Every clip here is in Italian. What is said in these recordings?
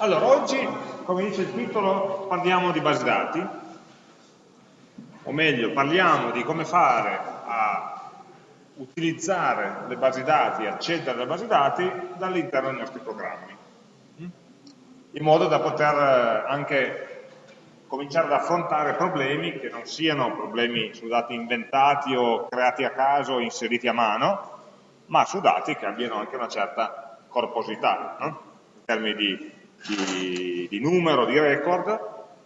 Allora, oggi, come dice il titolo, parliamo di base dati, o meglio, parliamo di come fare a utilizzare le basi dati, accedere alle basi dati dall'interno dei nostri programmi, in modo da poter anche cominciare ad affrontare problemi che non siano problemi su dati inventati o creati a caso o inseriti a mano, ma su dati che abbiano anche una certa corposità, no? in termini di, di, di, numero di record,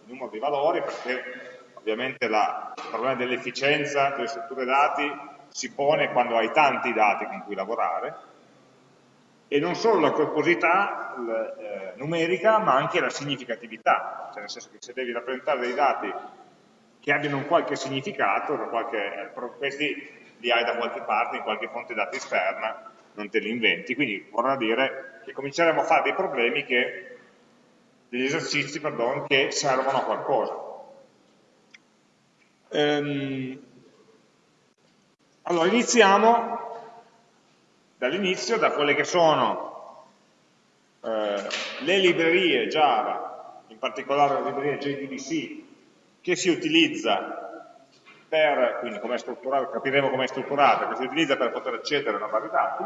numero di valori, perché ovviamente la, il problema dell'efficienza delle strutture dati si pone quando hai tanti dati con cui lavorare, e non solo la corposità eh, numerica, ma anche la significatività, cioè nel senso che se devi rappresentare dei dati che abbiano un qualche significato, qualche, questi li hai da qualche parte, in qualche fonte dati esterna, non te li inventi. Quindi vorrà dire che cominceremo a fare dei problemi che, degli esercizi pardon, che servono a qualcosa. Ehm, allora, iniziamo dall'inizio, da quelle che sono eh, le librerie Java, in particolare la libreria JDBC, che si utilizza per, quindi come capiremo come è strutturata, che si utilizza per poter accedere a una base dati.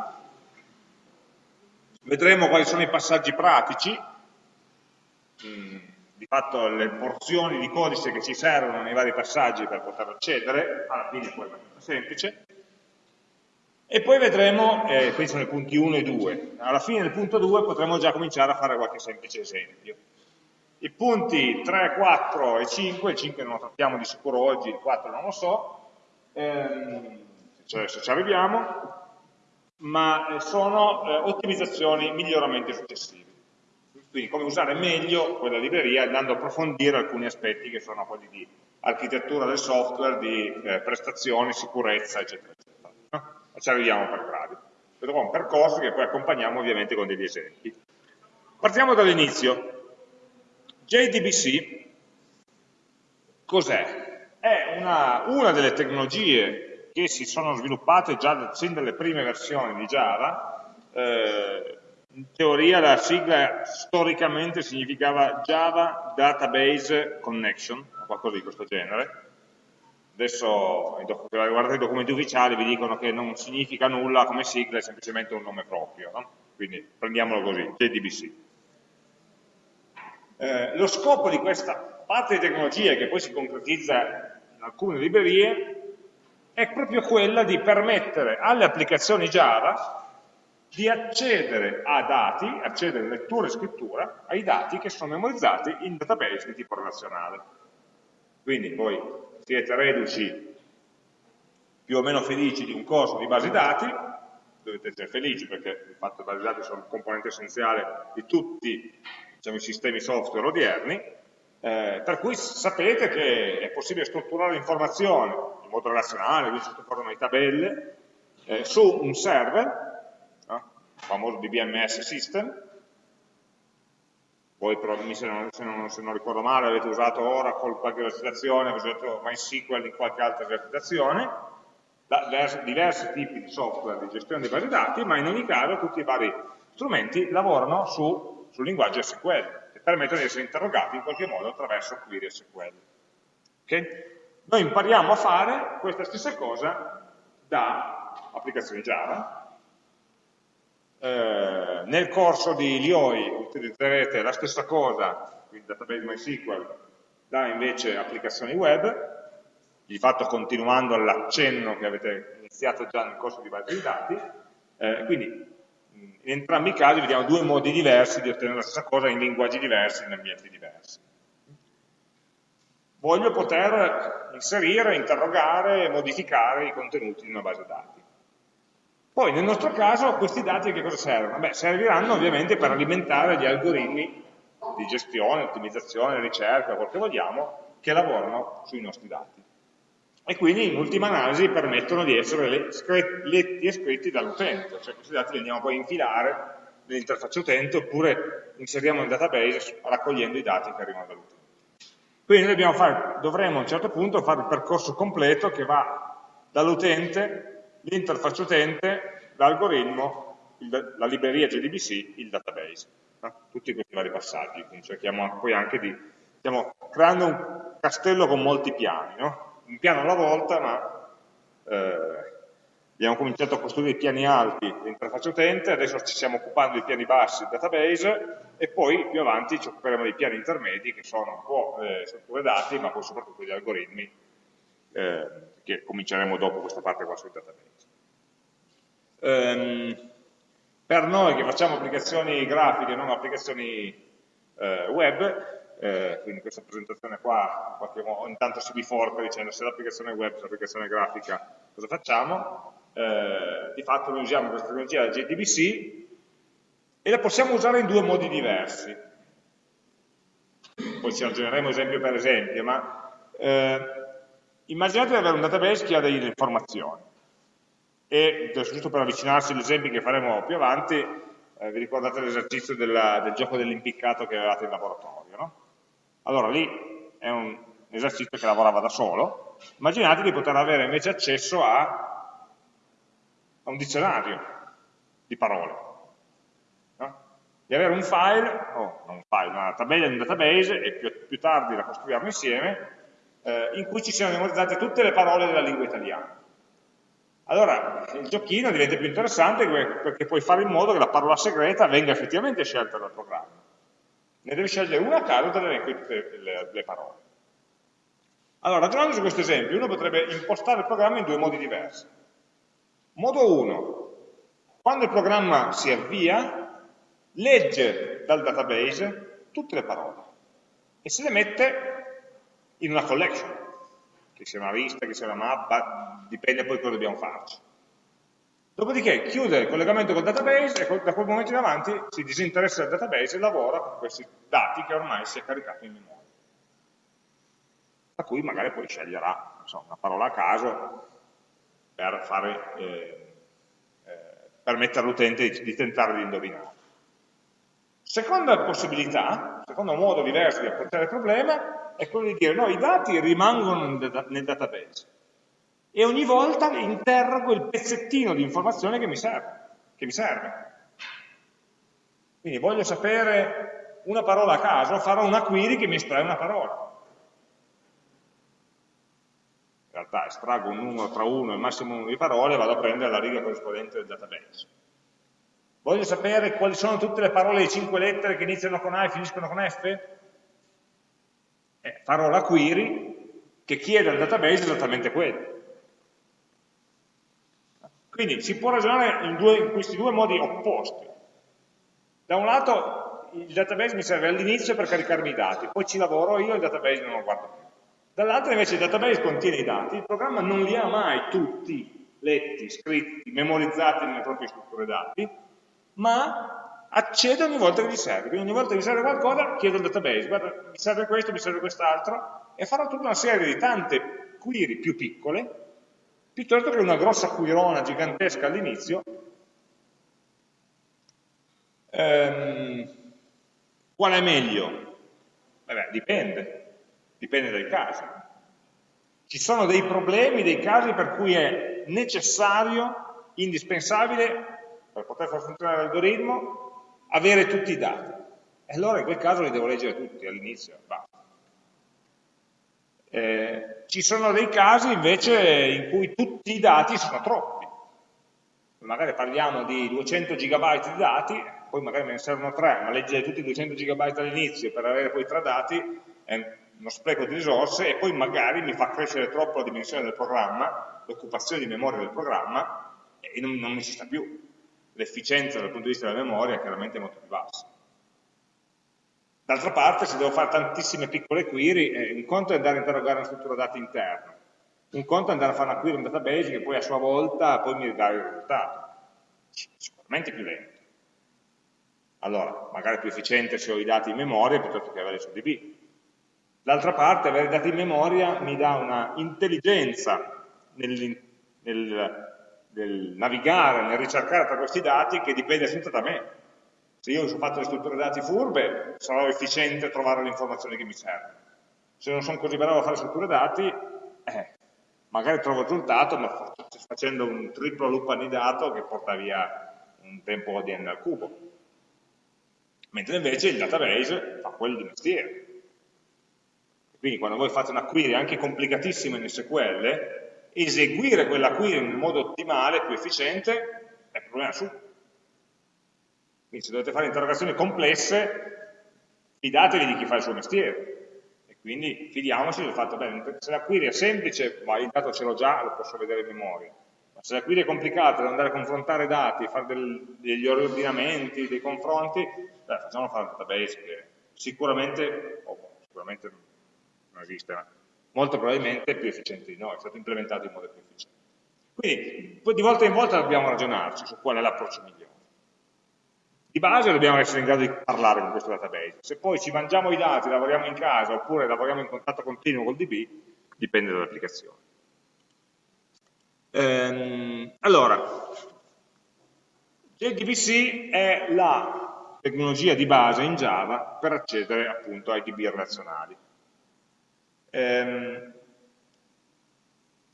Vedremo quali sono i passaggi pratici, di fatto le porzioni di codice che ci servono nei vari passaggi per poter accedere, alla fine poi è abbastanza semplice, e poi vedremo, eh, questi sono i punti 1 e 2, alla fine del punto 2 potremo già cominciare a fare qualche semplice esempio. I punti 3, 4 e 5, il 5 non lo trattiamo di sicuro oggi, il 4 non lo so, ehm, cioè se ci arriviamo, ma eh, sono eh, ottimizzazioni, miglioramenti successivi. Quindi come usare meglio quella libreria andando a approfondire alcuni aspetti che sono quelli di architettura del software, di eh, prestazioni, sicurezza, eccetera, eccetera. No? Ci arriviamo per gradi. Vedrò un percorso che poi accompagniamo ovviamente con degli esempi. Partiamo dall'inizio. JDBC cos'è? È una, una, delle tecnologie che si sono sviluppate già sin dalle prime versioni di Java, eh, in teoria la sigla storicamente significava Java Database Connection, o qualcosa di questo genere. Adesso, se guardate i documenti ufficiali, vi dicono che non significa nulla come sigla, è semplicemente un nome proprio. No? Quindi prendiamolo così, JDBC. Eh, lo scopo di questa parte di tecnologia che poi si concretizza in alcune librerie è proprio quella di permettere alle applicazioni Java di accedere a dati, accedere lettura e scrittura ai dati che sono memorizzati in database di tipo relazionale. Quindi voi siete reduci più o meno felici di un corso di base dati, dovete essere felici perché il fatto le basi dati sono un componente essenziale di tutti diciamo, i sistemi software odierni, eh, per cui sapete che è possibile strutturare l'informazione in modo relazionale, quindi sotto forma di tabelle, eh, su un server, famoso DBMS system, voi se non, se, non, se non, ricordo male avete usato Oracle qualche esercitazione, avete usato MySQL in qualche altra esercitazione, diversi tipi di software di gestione dei basi dati, ma in ogni caso tutti i vari strumenti lavorano su sul linguaggio SQL, che permettono di essere interrogati in qualche modo attraverso query SQL. Okay? Noi impariamo a fare questa stessa cosa da applicazioni Java. Eh, nel corso di Lioi utilizzerete la stessa cosa, quindi database MySQL, da invece applicazioni web, di fatto continuando l'accenno che avete iniziato già nel corso di base di dati, eh, quindi in entrambi i casi vediamo due modi diversi di ottenere la stessa cosa in linguaggi diversi, in ambienti diversi. Voglio poter inserire, interrogare e modificare i contenuti di una base dati. Poi nel nostro caso questi dati che cosa servono? Beh, serviranno ovviamente per alimentare gli algoritmi di gestione, ottimizzazione, ricerca, quel che vogliamo, che lavorano sui nostri dati e quindi in ultima analisi permettono di essere letti e scritti dall'utente, cioè questi dati li andiamo poi a infilare nell'interfaccia utente oppure inseriamo nel database raccogliendo i dati che arrivano dall'utente. Quindi dovremo a un certo punto fare il percorso completo che va dall'utente, l'interfaccia utente, l'algoritmo, la libreria JDBC, il database. no? tutti questi vari passaggi, quindi cerchiamo poi anche di, stiamo creando un castello con molti piani, no? un piano alla volta, ma eh, abbiamo cominciato a costruire i piani alti l'interfaccia utente, adesso ci stiamo occupando dei piani bassi il database e poi più avanti ci occuperemo dei piani intermedi che sono un po' eh, strutture dati ma poi soprattutto gli algoritmi eh, che cominceremo dopo questa parte qua sul database. Um, per noi che facciamo applicazioni grafiche, non applicazioni eh, web, eh, quindi questa presentazione qua, ogni tanto si biforca dicendo se l'applicazione web, se l'applicazione grafica, cosa facciamo? Eh, di fatto noi usiamo questa tecnologia la JDBC e la possiamo usare in due modi diversi. Poi ci ragioneremo esempio per esempio, ma eh, immaginate di avere un database che ha delle informazioni e giusto per avvicinarsi agli esempi che faremo più avanti, eh, vi ricordate l'esercizio del gioco dell'impiccato che avevate in laboratorio, no? Allora lì è un esercizio che lavorava da solo, immaginate di poter avere invece accesso a, a un dizionario di parole, no? di avere un file, o oh, non un file, una tabella in un database e più, più tardi la costruiamo insieme, eh, in cui ci siano memorizzate tutte le parole della lingua italiana. Allora il giochino diventa più interessante perché puoi fare in modo che la parola segreta venga effettivamente scelta dal programma ne devi scegliere una a caso dall'elenco di tutte le, le parole. Allora, ragionando su questo esempio, uno potrebbe impostare il programma in due modi diversi. Modo 1, quando il programma si avvia, legge dal database tutte le parole e se le mette in una collection, che sia una lista, che sia una mappa, dipende poi cosa dobbiamo farci. Dopodiché chiude il collegamento col database e da quel momento in avanti si disinteressa del database e lavora con questi dati che ormai si è caricato in memoria. Da cui magari poi sceglierà so, una parola a caso per, fare, eh, eh, permettere all'utente di, di tentare di indovinare. Seconda possibilità, secondo modo diverso di approcciare il problema, è quello di dire no, i dati rimangono nel database e ogni volta interrogo il pezzettino di informazione che mi serve. Che mi serve. Quindi voglio sapere una parola a caso, farò una query che mi estrae una parola. In realtà estraggo un numero tra 1 e massimo numero di parole e vado a prendere la riga corrispondente del database. Voglio sapere quali sono tutte le parole di 5 lettere che iniziano con A e finiscono con F? Eh, farò la query che chiede al database esattamente quello. Quindi si può ragionare in, due, in questi due modi opposti. Da un lato il database mi serve all'inizio per caricarmi i dati, poi ci lavoro io e il database non lo guardo più. Dall'altro invece il database contiene i dati, il programma non li ha mai tutti letti, scritti, memorizzati nelle proprie strutture dati, ma accede ogni volta che gli serve. Quindi ogni volta che gli serve qualcosa chiedo al database, guarda, mi serve questo, mi serve quest'altro, e farò tutta una serie di tante query più piccole piuttosto che una grossa quirona gigantesca all'inizio. Ehm, qual è meglio? Vabbè, dipende, dipende dai casi. Ci sono dei problemi, dei casi per cui è necessario, indispensabile, per poter far funzionare l'algoritmo, avere tutti i dati. E allora in quel caso li devo leggere tutti all'inizio. Eh, ci sono dei casi invece in cui tutti i dati sono troppi. Magari parliamo di 200 GB di dati, poi magari me ne servono 3, ma leggere tutti i 200 GB all'inizio per avere poi tre dati è uno spreco di risorse e poi magari mi fa crescere troppo la dimensione del programma, l'occupazione di memoria del programma e non, non mi ci sta più. L'efficienza dal punto di vista della memoria è chiaramente molto più bassa. D'altra parte, se devo fare tantissime piccole query, eh, un conto è andare a interrogare una struttura dati interna, un conto è andare a fare una query in database che poi a sua volta poi mi dà il risultato. Sicuramente più lento. Allora, magari più efficiente se ho i dati in memoria piuttosto che avere su DB. D'altra parte, avere i dati in memoria mi dà una intelligenza nel, nel, nel navigare, nel ricercare tra questi dati che dipende sempre da me se io ho fatto le strutture dati furbe, sarò efficiente a trovare le informazioni che mi servono. Se non sono così bravo a fare strutture dati, eh, magari trovo il risultato, ma facendo un triplo loop annidato che porta via un tempo di n al cubo. mentre invece il database fa quello di mestiere. Quindi quando voi fate una query anche complicatissima in SQL, eseguire quella query in modo ottimale, più efficiente, è un problema suo. Quindi se dovete fare interrogazioni complesse, fidatevi di chi fa il suo mestiere. E quindi fidiamoci del fatto, beh, se la query è semplice, ma il dato ce l'ho già, lo posso vedere in memoria. Ma se la query è complicata, devo andare a confrontare dati, fare del, degli ordinamenti, dei confronti, beh, facciamo fare un database che sicuramente, oh, sicuramente non esiste, molto probabilmente è più efficiente di noi, è stato implementato in modo più efficiente. Quindi di volta in volta dobbiamo ragionarci su qual è l'approccio migliore. Di base dobbiamo essere in grado di parlare con questo database. Se poi ci mangiamo i dati, lavoriamo in casa oppure lavoriamo in contatto continuo col DB, dipende dall'applicazione. Ehm, allora, JDBC è la tecnologia di base in Java per accedere appunto ai DB relazionali. Ehm,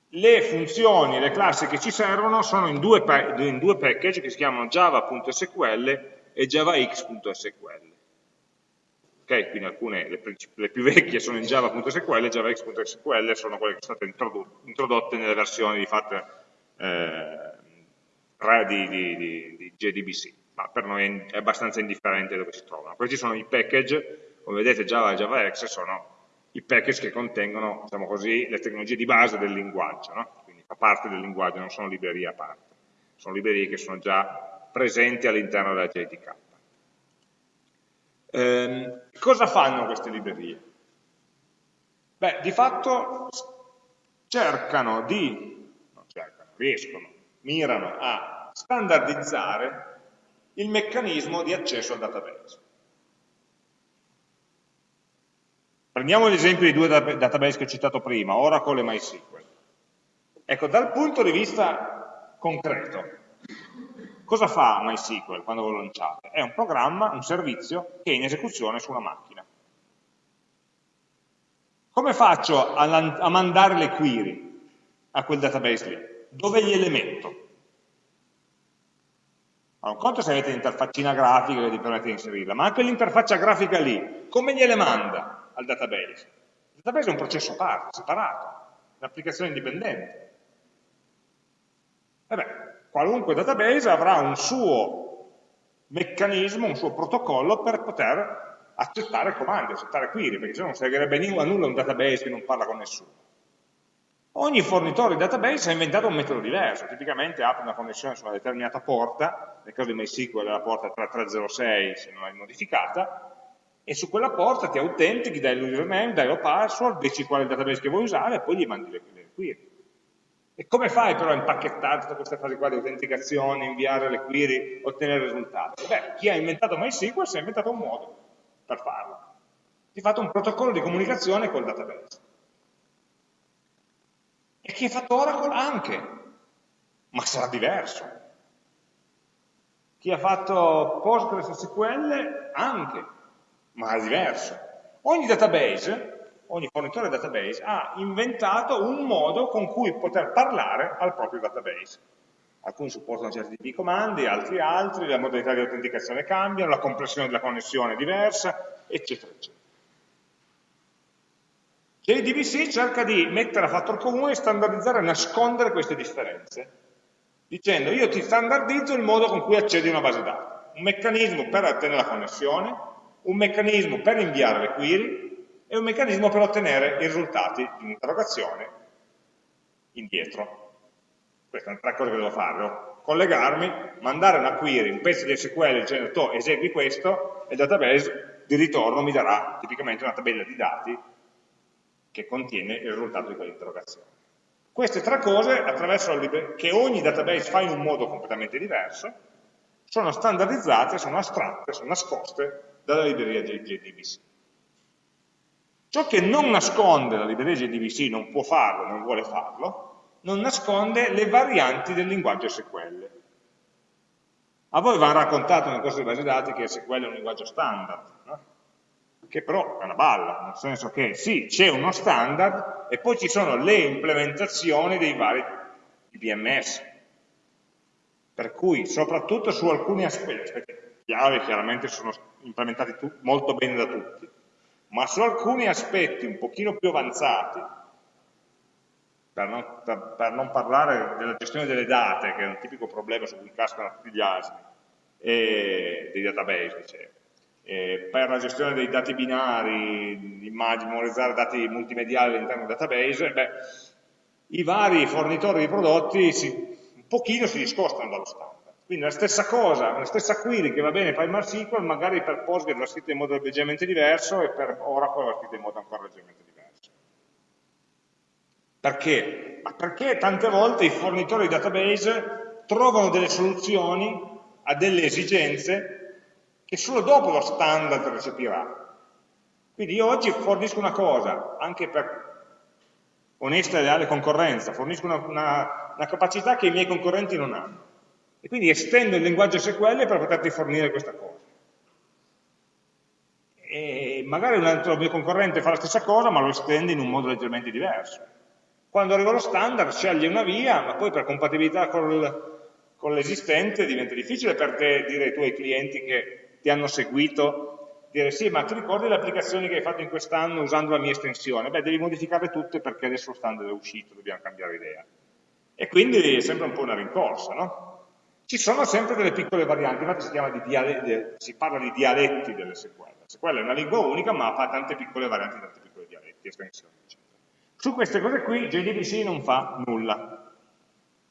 le funzioni, le classi che ci servono sono in due, in due package che si chiamano java.sql e javax.sql. Ok, quindi alcune, le, le, più vecchie sono in java.sql e javax.sql sono quelle che sono state introdotte nelle versioni di fatto eh, 3 di, di, di, di, JDBC, ma per noi è abbastanza indifferente dove si trovano. Questi sono i package, come vedete Java e JavaX sono i package che contengono, diciamo così, le tecnologie di base del linguaggio, no? quindi fa parte del linguaggio, non sono librerie a parte, sono librerie che sono già presenti all'interno della JDK. Eh, cosa fanno queste librerie? Beh, di fatto cercano di, non cercano, riescono, mirano a standardizzare il meccanismo di accesso al database. Prendiamo l'esempio dei due database che ho citato prima, Oracle e MySQL. Ecco, dal punto di vista concreto, cosa fa MySQL quando lo lanciate? È un programma, un servizio che è in esecuzione su una macchina. Come faccio a, a mandare le query a quel database lì? Dove gliele metto? Allora, un conto se avete l'interfaccina grafica che vi permette di inserirla, ma anche l'interfaccia grafica lì, come gliele manda? Al database. Il database è un processo a parte, separato, un'applicazione indipendente. E beh, qualunque database avrà un suo meccanismo, un suo protocollo per poter accettare comandi, accettare query, perché se no non servirebbe a nulla un database che non parla con nessuno. Ogni fornitore di database ha inventato un metodo diverso, tipicamente apre una connessione su una determinata porta, nel caso di MySQL è la porta 3306 se non è modificata, e su quella porta ti autentichi, dai l'username, dai la password, dici qual è il database che vuoi usare e poi gli mandi le, query. E come fai però a impachettare tutta questa fase qua di autenticazione, inviare le query, ottenere risultati? Beh, chi ha inventato MySQL si è inventato un modo per farlo. Ha fatto un protocollo di comunicazione col database. E chi ha fatto Oracle anche, ma sarà diverso. Chi ha fatto PostgreSQL anche, ma è diverso. Ogni database, ogni fornitore database ha inventato un modo con cui poter parlare al proprio database. Alcuni supportano certi tipi di comandi, altri altri, la modalità di autenticazione cambiano, la compressione della connessione è diversa, eccetera, eccetera. JDBC cerca di mettere a fattor comune, standardizzare e nascondere queste differenze, dicendo io ti standardizzo il modo con cui accedi a una base dati, un meccanismo per ottenere la connessione, un meccanismo per inviare le query e un meccanismo per ottenere i risultati di un'interrogazione indietro. Queste sono tre cose che devo fare. Devo collegarmi, mandare una query, un pezzo di SQL dicendo tu esegui questo e il database di ritorno mi darà tipicamente una tabella di dati che contiene il risultato di quell'interrogazione. Queste tre cose, che ogni database fa in un modo completamente diverso, sono standardizzate, sono astratte, sono nascoste dalla libreria JDBC. Ciò che non nasconde la libreria JDBC, non può farlo, non vuole farlo, non nasconde le varianti del linguaggio SQL. A voi hanno raccontato nel corso di base dati che SQL è un linguaggio standard, no? che però è una balla, nel senso che sì, c'è uno standard e poi ci sono le implementazioni dei vari BMS. Per cui, soprattutto su alcuni aspetti, chiave chiaramente sono implementati molto bene da tutti, ma su alcuni aspetti un pochino più avanzati, per non, per, per non, parlare della gestione delle date, che è un tipico problema su cui cascano tutti gli asini, e dei database, dicevo. E per la gestione dei dati binari, immagini, memorizzare dati multimediali all'interno del database, beh, i vari fornitori di prodotti si, un pochino si discostano dallo standard. Quindi la stessa cosa, la stessa query che va bene per MySQL, magari per Postgres va scritta in modo leggermente diverso e per Oracle va scritta in modo ancora leggermente diverso. Perché? Ma perché tante volte i fornitori di database trovano delle soluzioni a delle esigenze che solo dopo lo standard recepirà. Quindi io oggi fornisco una cosa, anche per onesta e leale concorrenza, fornisco una, una, una capacità che i miei concorrenti non hanno. E quindi estendo il linguaggio SQL per poterti fornire questa cosa. E magari un altro mio concorrente fa la stessa cosa, ma lo estende in un modo leggermente diverso. Quando arriva lo standard sceglie una via, ma poi per compatibilità col, con l'esistente diventa difficile per te dire ai tuoi clienti che ti hanno seguito, dire sì, ma ti ricordi le applicazioni che hai fatto in quest'anno usando la mia estensione? Beh, devi modificarle tutte perché adesso lo standard è uscito, dobbiamo cambiare idea. E quindi è sempre un po' una rincorsa, no? Ci sono sempre delle piccole varianti, infatti si, di si parla di dialetti delle SQL. SQL è una lingua unica, ma ha tante piccole varianti, tante piccole dialetti, estensioni, eccetera. Su queste cose qui JDBC non fa nulla,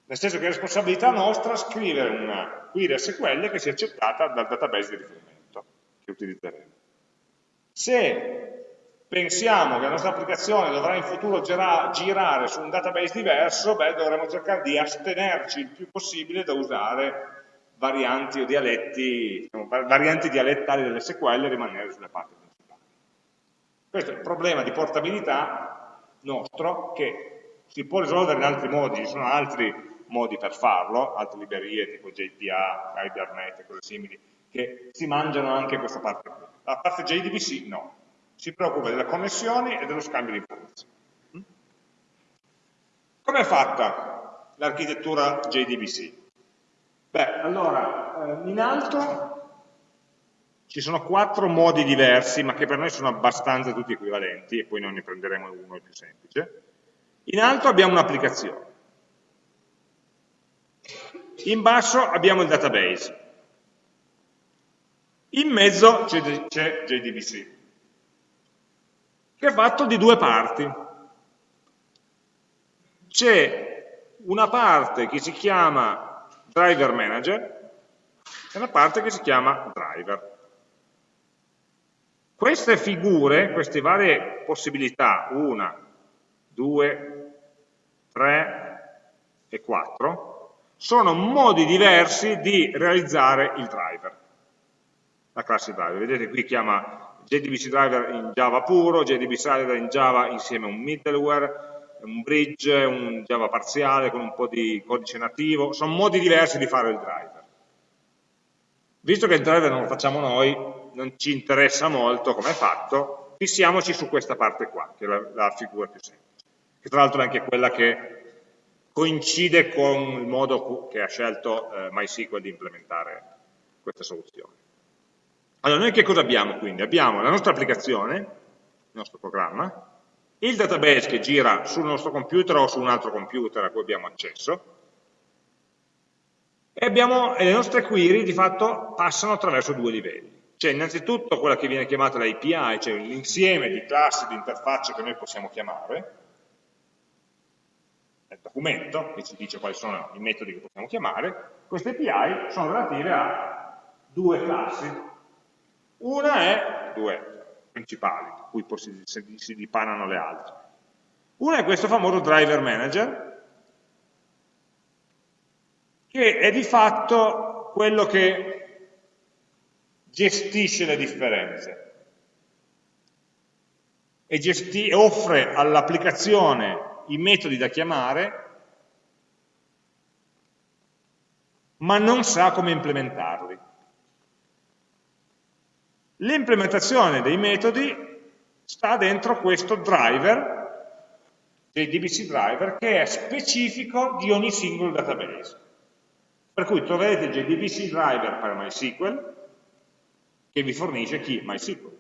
nel senso che è responsabilità nostra scrivere una query SQL che sia accettata dal database di riferimento che utilizzeremo. Se pensiamo che la nostra applicazione dovrà in futuro girare su un database diverso, beh, dovremo cercare di astenerci il più possibile da usare varianti o dialetti, diciamo, varianti dialettali dell'SQL e rimanere sulle parti principali. Questo è il problema di portabilità nostro che si può risolvere in altri modi, ci sono altri modi per farlo, altre librerie tipo JPA, Hibernate e cose simili, che si mangiano anche questa parte qui. La parte JDBC no, si preoccupa delle connessioni e dello scambio di informazioni. Come è fatta l'architettura JDBC? Beh, allora, eh, in alto ci sono quattro modi diversi, ma che per noi sono abbastanza tutti equivalenti, e poi noi ne prenderemo uno più semplice. In alto abbiamo un'applicazione. In basso abbiamo il database. In mezzo c'è JDBC, che è fatto di due parti. C'è una parte che si chiama driver manager e una parte che si chiama driver. Queste figure, queste varie possibilità, una, due, tre e quattro, sono modi diversi di realizzare il driver, la classe driver. Vedete qui chiama JDBC driver in Java puro, JDBC driver in Java insieme a un middleware, un bridge, un Java parziale con un po' di codice nativo, sono modi diversi di fare il driver. Visto che il driver non lo facciamo noi, non ci interessa molto come è fatto, fissiamoci su questa parte qua, che è la, la figura più semplice, che tra l'altro è anche quella che coincide con il modo che ha scelto eh, MySQL di implementare questa soluzione. Allora, noi che cosa abbiamo quindi? Abbiamo la nostra applicazione, il nostro programma, il database che gira sul nostro computer o su un altro computer a cui abbiamo accesso, e, abbiamo, e le nostre query di fatto passano attraverso due livelli. C'è innanzitutto quella che viene chiamata l'API, cioè l'insieme di classi di interfacce che noi possiamo chiamare, nel documento, che ci dice quali sono i metodi che possiamo chiamare, queste API sono relative a due classi. Una è, due principali, cui si, si dipanano le altre. Una è questo famoso driver manager, che è di fatto quello che gestisce le differenze e offre all'applicazione i metodi da chiamare, ma non sa come implementarli. L'implementazione dei metodi sta dentro questo driver, JDBC driver, che è specifico di ogni singolo database. Per cui troverete il JDBC driver per MySQL, che vi fornisce chi? MySQL.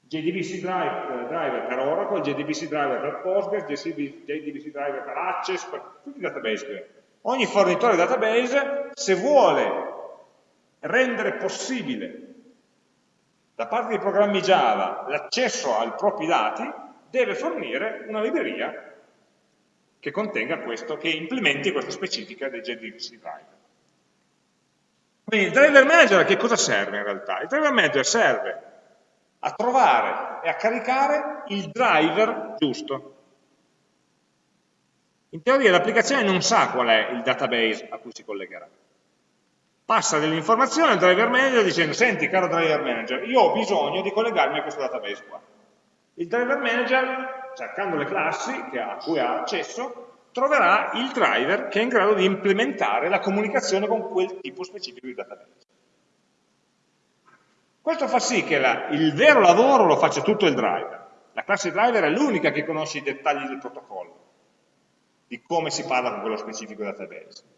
JDBC driver, driver per Oracle, JDBC driver per Postgres, JDBC driver per Access, per tutti i database. Ogni fornitore database, se vuole rendere possibile da parte dei programmi Java l'accesso ai propri dati, deve fornire una libreria che contenga questo, che implementi questa specifica del JDBC driver. Quindi il driver manager a che cosa serve in realtà? Il driver manager serve a trovare e a caricare il driver giusto. In teoria l'applicazione non sa qual è il database a cui si collegherà. Passa delle informazioni al driver manager dicendo, senti caro driver manager, io ho bisogno di collegarmi a questo database qua. Il driver manager, cercando le classi a cui ha accesso, troverà il driver che è in grado di implementare la comunicazione con quel tipo specifico di database. Questo fa sì che la, il vero lavoro lo faccia tutto il driver. La classe driver è l'unica che conosce i dettagli del protocollo, di come si parla con quello specifico database.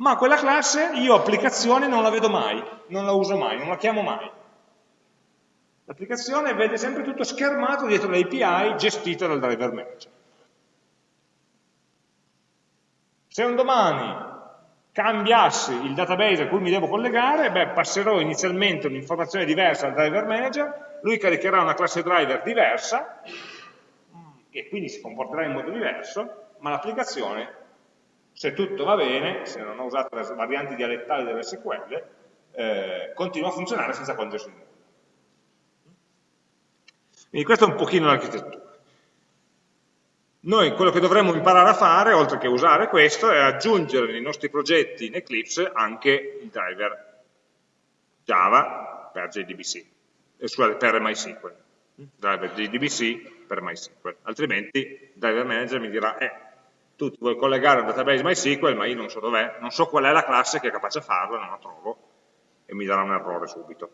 Ma quella classe io applicazione non la vedo mai, non la uso mai, non la chiamo mai. L'applicazione vede sempre tutto schermato dietro l'API gestita dal driver manager. Se un domani cambiassi il database a cui mi devo collegare, beh, passerò inizialmente un'informazione diversa al driver manager, lui caricherà una classe driver diversa, e quindi si comporterà in modo diverso, ma l'applicazione, se tutto va bene, se non ho usato le varianti dialettali delle SQL, eh, continua a funzionare senza nulla. Quindi questa è un pochino l'architettura. Noi quello che dovremmo imparare a fare, oltre che usare questo, è aggiungere nei nostri progetti in Eclipse anche il driver Java per JDBC, eh, scusate, per MySQL, driver JDBC per MySQL, altrimenti il driver manager mi dirà, eh, tu ti vuoi collegare al database MySQL, ma io non so dov'è, non so qual è la classe che è capace di farlo, non la trovo, e mi darà un errore subito.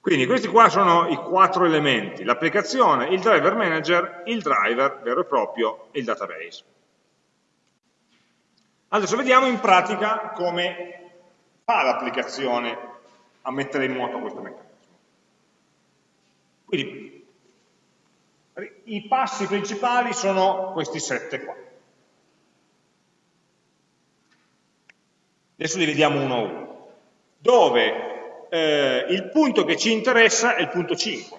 Quindi questi qua sono i quattro elementi, l'applicazione, il driver manager, il driver vero e proprio e il database. Adesso vediamo in pratica come fa l'applicazione a mettere in moto questo meccanismo. Quindi i passi principali sono questi sette qua. Adesso li vediamo uno a uno. Dove eh, il punto che ci interessa è il punto 5,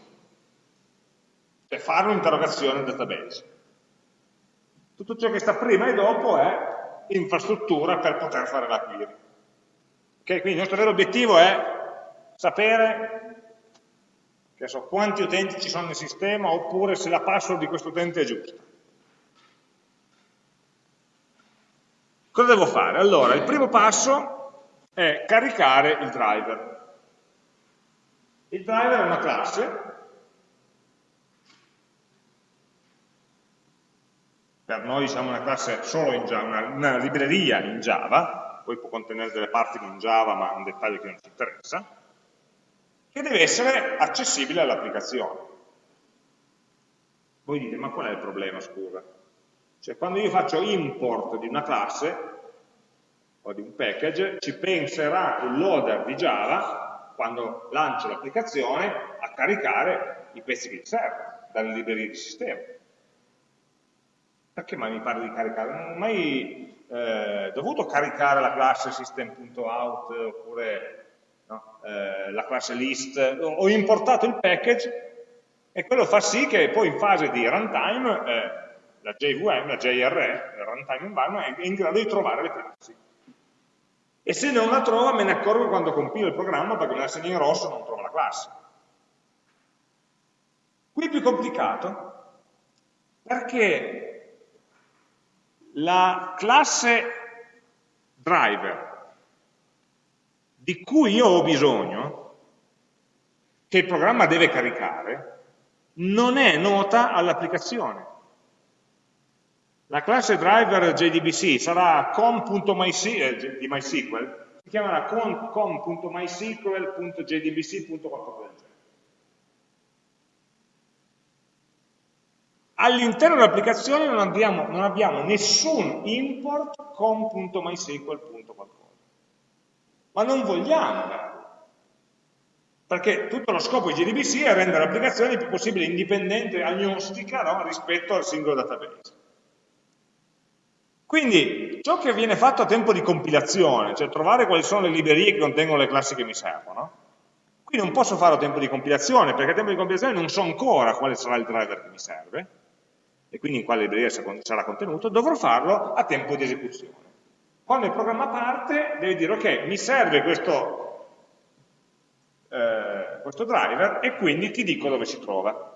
cioè fare un'interrogazione al database. Tutto ciò che sta prima e dopo è infrastruttura per poter fare la query. Okay? Quindi il nostro vero obiettivo è sapere so, quanti utenti ci sono nel sistema oppure se la password di questo utente è giusta. Cosa devo fare? Allora, il primo passo è caricare il driver. Il driver è una classe per noi diciamo una classe solo in Java, una, una, libreria in Java, poi può contenere delle parti non Java, ma è un dettaglio che non ci interessa, che deve essere accessibile all'applicazione. Voi dite, ma qual è il problema, scusa? Cioè, quando io faccio import di una classe o di un package, ci penserà il loader di Java quando lancio l'applicazione, a caricare i pezzi che gli servono dalle librerie di sistema. Perché mai mi parli di caricare? Non ho mai eh, dovuto caricare la classe system.out oppure no, eh, la classe list, ho importato il package e quello fa sì che poi in fase di runtime eh, la JVM, la JRE, la runtime environment, è in grado di trovare le classi e se non la trova me ne accorgo quando compilo il programma perché nel segno in rosso non trova la classe. Qui è più complicato perché la classe driver di cui io ho bisogno, che il programma deve caricare, non è nota all'applicazione. La classe driver JDBC sarà com.mysql, eh, di si chiamerà com.mysql.jdbc.qualcosa del genere. All'interno dell'applicazione non, non, abbiamo nessun import com.mysql.qualcosa. ma non vogliamo darlo. Perché tutto lo scopo di JDBC è rendere l'applicazione il più possibile indipendente, agnostica no? rispetto al singolo database. Quindi ciò che viene fatto a tempo di compilazione, cioè trovare quali sono le librerie che contengono le classi che mi servono, qui non posso farlo a tempo di compilazione, perché a tempo di compilazione non so ancora quale sarà il driver che mi serve, e quindi in quale libreria sarà contenuto, dovrò farlo a tempo di esecuzione. Quando il programma parte deve dire ok, mi serve questo, eh, questo driver e quindi ti dico dove si trova.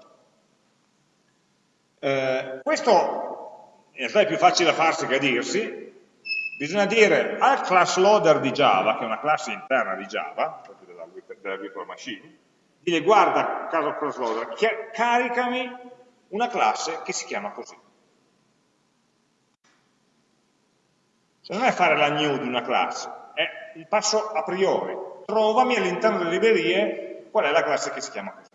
Eh, questo in realtà è più facile da farsi che a dirsi, bisogna dire al class loader di Java, che è una classe interna di Java, proprio della, della virtual machine, dire guarda, caso class loader, caricami una classe che si chiama così. Cioè non è fare la new di una classe, è il passo a priori. Trovami all'interno delle librerie qual è la classe che si chiama così.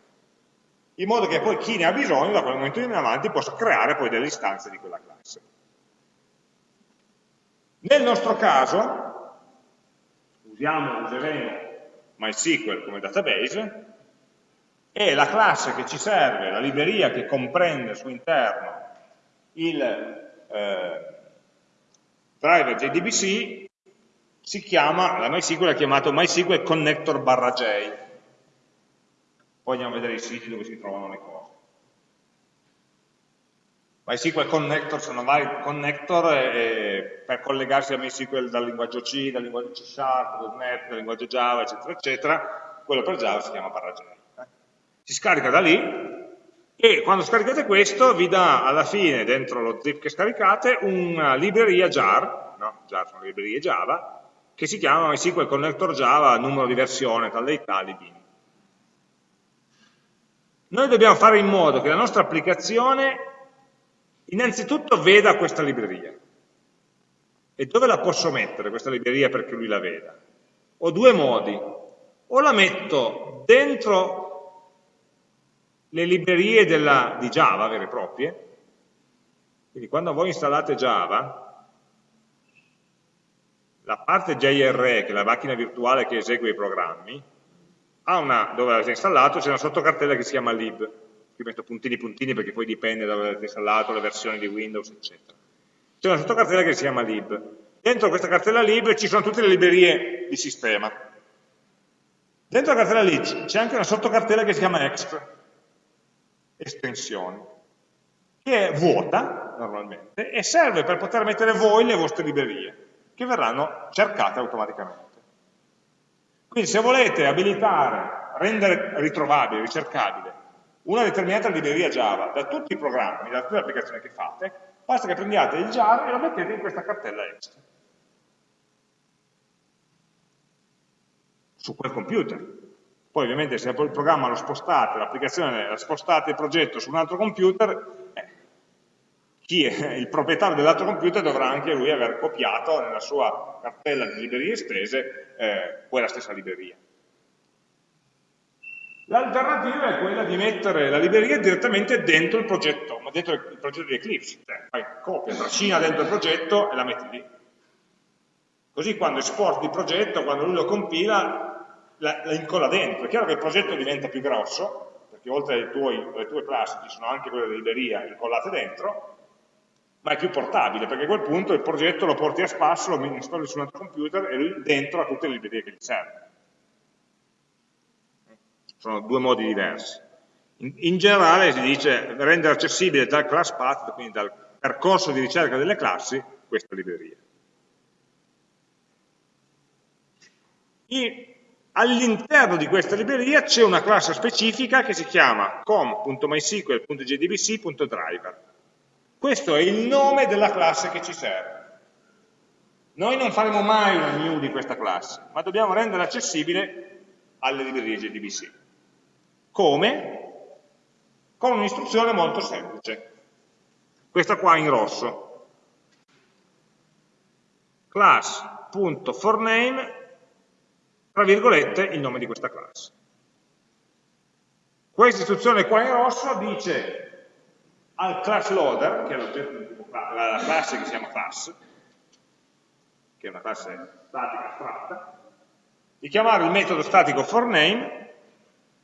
In modo che poi chi ne ha bisogno, da quel momento in avanti, possa creare poi delle istanze di quella classe. Nel nostro caso, usiamo, useremo MySQL come database, e la classe che ci serve, la libreria che comprende al suo interno il eh, driver JDBC si chiama, la MySQL è chiamato MySQL Connector barra J. Poi andiamo a vedere i siti dove si trovano le cose. MySQL Connector sono vari connector e, per collegarsi a MySQL dal linguaggio C, dal linguaggio C Sharp, .NET, dal linguaggio Java, eccetera, eccetera. Quello per Java si chiama barra J. Si scarica da lì e quando scaricate questo vi dà alla fine, dentro lo zip che scaricate, una libreria jar, no, jar sono librerie Java, che si chiama MySQL Connector Java, numero di versione, tal dei tali, bin. Noi dobbiamo fare in modo che la nostra applicazione innanzitutto veda questa libreria. E dove la posso mettere questa libreria perché lui la veda? Ho due modi. O la metto dentro le librerie della, di Java vere e proprie, quindi quando voi installate Java, la parte JRE, che è la macchina virtuale che esegue i programmi, ha una, dove l'avete installato, c'è una sottocartella che si chiama lib, qui metto puntini puntini perché poi dipende da dove l'avete installato, le versioni di Windows, eccetera. C'è una sottocartella che si chiama lib. Dentro questa cartella lib ci sono tutte le librerie di sistema. Dentro la cartella lib c'è anche una sottocartella che si chiama exp, estensioni, che è vuota normalmente e serve per poter mettere voi le vostre librerie, che verranno cercate automaticamente. Quindi se volete abilitare, rendere ritrovabile, ricercabile, una determinata libreria Java da tutti i programmi, da tutte le applicazioni che fate, basta che prendiate il jar e lo mettete in questa cartella extra. Su quel computer. Poi ovviamente se il programma lo spostate, l'applicazione la spostate il progetto su un altro computer, eh, chi è il proprietario dell'altro computer dovrà anche lui aver copiato nella sua cartella di librerie estese eh, quella stessa libreria. L'alternativa è quella di mettere la libreria direttamente dentro il progetto, ma dentro il progetto di Eclipse, cioè fai copia, trascina dentro il progetto e la metti lì. Così quando esporti il progetto, quando lui lo compila, la, la incolla dentro. È chiaro che il progetto diventa più grosso, perché oltre alle tue, alle tue classi ci sono anche quelle di libreria incollate dentro, ma è più portabile, perché a quel punto il progetto lo porti a spasso, lo installi su un altro computer e lui dentro ha tutte le librerie che gli servono. Sono due modi diversi. In, in, generale si dice rendere accessibile dal class path, quindi dal percorso di ricerca delle classi, questa libreria. All'interno di questa libreria c'è una classe specifica che si chiama com.mysql.jdbc.driver. Questo è il nome della classe che ci serve. Noi non faremo mai una new di questa classe, ma dobbiamo rendere accessibile alle librerie JDBC. Come? Con un'istruzione molto semplice. Questa qua in rosso. class.forName tra virgolette, il nome di questa classe. Questa istruzione qua in rosso dice al class loader, che è la classe che si chiama class, che è una classe statica astratta, di chiamare il metodo statico forName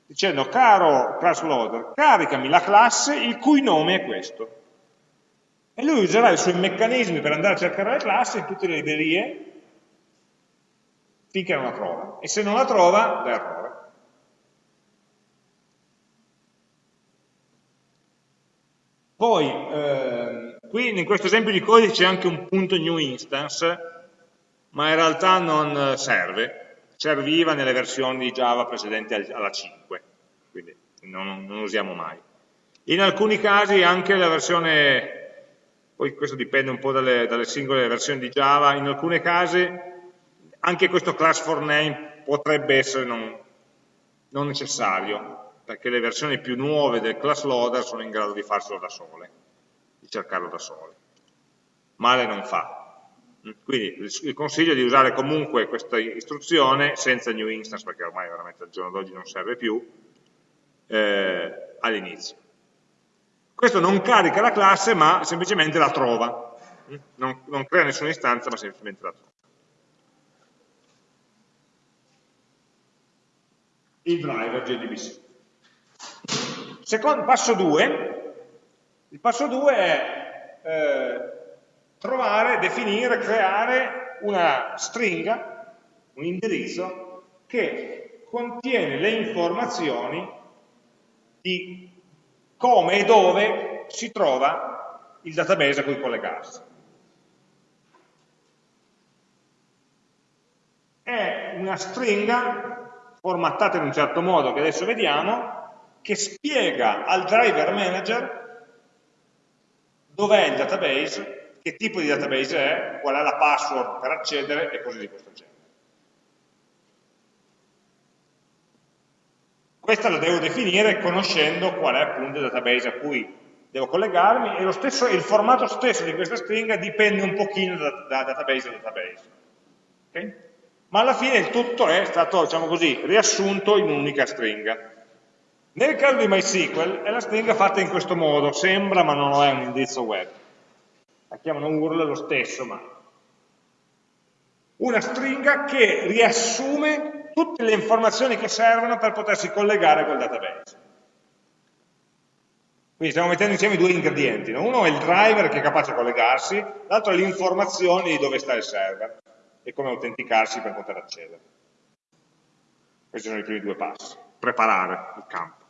dicendo caro class loader, caricami la classe il cui nome è questo. E lui userà i suoi meccanismi per andare a cercare le classi in tutte le librerie finché non la trova. E se non la trova, dà errore. Poi, eh, qui in questo esempio di codice c'è anche un punto new instance, ma in realtà non serve, serviva nelle versioni di Java precedenti alla 5, quindi non, non usiamo mai. In alcuni casi anche la versione, poi questo dipende un po' dalle, dalle singole versioni di Java, in alcuni casi anche questo class for name potrebbe essere non, non necessario, perché le versioni più nuove del class loader sono in grado di farselo da sole, di cercarlo da sole. Male non fa. Quindi il consiglio è di usare comunque questa istruzione senza new instance, perché ormai veramente al giorno d'oggi non serve più, eh, all'inizio. Questo non carica la classe, ma semplicemente la trova. Non, non crea nessuna istanza, ma semplicemente la trova. Il driver JDBC. Secondo, passo 2, il passo 2 è eh, trovare, definire, creare una stringa, un indirizzo che contiene le informazioni di come e dove si trova il database a cui collegarsi. È una stringa formattata in un certo modo che adesso vediamo, che spiega al driver manager dov'è il database, che tipo di database è, qual è la password per accedere e cose di questo genere. Questa la devo definire conoscendo qual è appunto il database a cui devo collegarmi e stesso, il formato stesso di questa stringa dipende un pochino da, da database a database. Okay? Ma alla fine il tutto è stato, diciamo così, riassunto in un'unica stringa. Nel caso di MySQL è la stringa fatta in questo modo, sembra ma non è un indirizzo web. La chiamano URL lo stesso, ma una stringa che riassume tutte le informazioni che servono per potersi collegare col database. Quindi stiamo mettendo insieme due ingredienti. No? Uno è il driver che è capace di collegarsi, l'altro è l'informazione di dove sta il server e come autenticarsi per poter accedere. Questi sono i primi due passi, preparare il campo.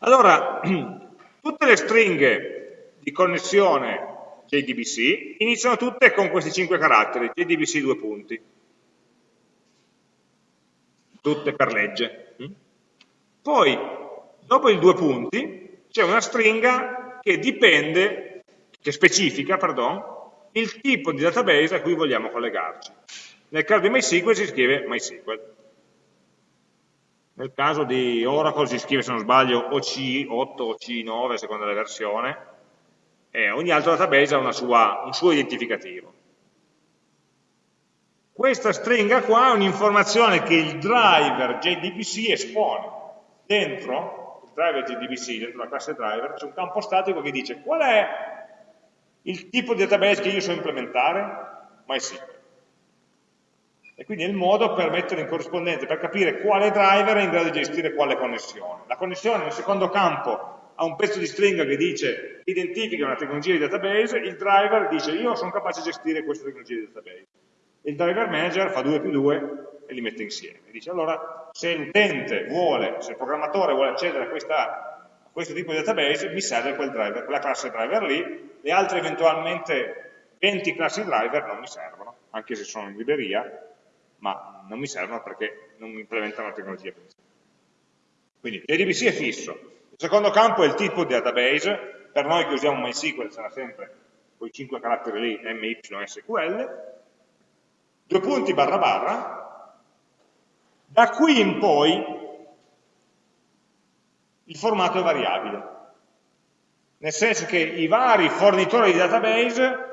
Allora, tutte le stringhe di connessione JDBC iniziano tutte con questi cinque caratteri, JDBC due punti, tutte per legge. Poi, dopo i due punti, c'è una stringa che dipende, che specifica, pardon, il tipo di database a cui vogliamo collegarci. Nel caso di MySQL si scrive MySQL. Nel caso di Oracle si scrive, se non sbaglio, OC8 o C9, a seconda della versione, e ogni altro database ha sua, un suo identificativo. Questa stringa qua è un'informazione che il driver JDBC espone. Dentro il driver JDBC, dentro la classe driver, c'è un campo statico che dice qual è il tipo di database che io so implementare? MySQL e quindi è il modo per mettere in corrispondenza, per capire quale driver è in grado di gestire quale connessione. La connessione nel secondo campo ha un pezzo di stringa che dice identifica una tecnologia di database, il driver dice io sono capace di gestire questa tecnologia di database. Il driver manager fa 2 più 2 e li mette insieme. Dice allora se l'utente vuole, se il programmatore vuole accedere a, questa, questo tipo di database, mi serve quel driver, quella classe driver lì, le altre eventualmente 20 classi driver non mi servono, anche se sono in libreria, ma non mi servono perché non mi implementano la tecnologia principale. Quindi JDBC è fisso. Il secondo campo è il tipo di database, per noi che usiamo MySQL sarà sempre quei 5 caratteri lì, MYSQL, due punti barra barra, da qui in poi il formato è variabile, nel senso che i vari fornitori di database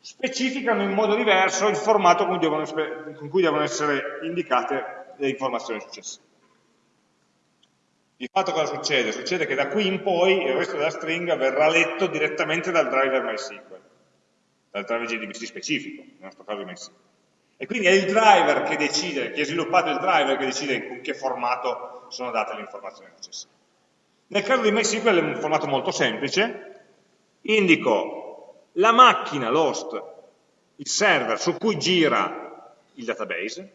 specificano in modo diverso il formato con cui devono, con cui devono essere indicate le informazioni successive. Di fatto cosa succede? Succede che da qui in poi il resto della stringa verrà letto direttamente dal driver MySQL, dal driver JDBC specifico, nel nostro caso MySQL. E quindi è il driver che decide, chi ha sviluppato il driver che decide con che formato sono date le informazioni necessarie. Nel caso di MySQL è un formato molto semplice, indico la macchina, l'host, il server su cui gira il database,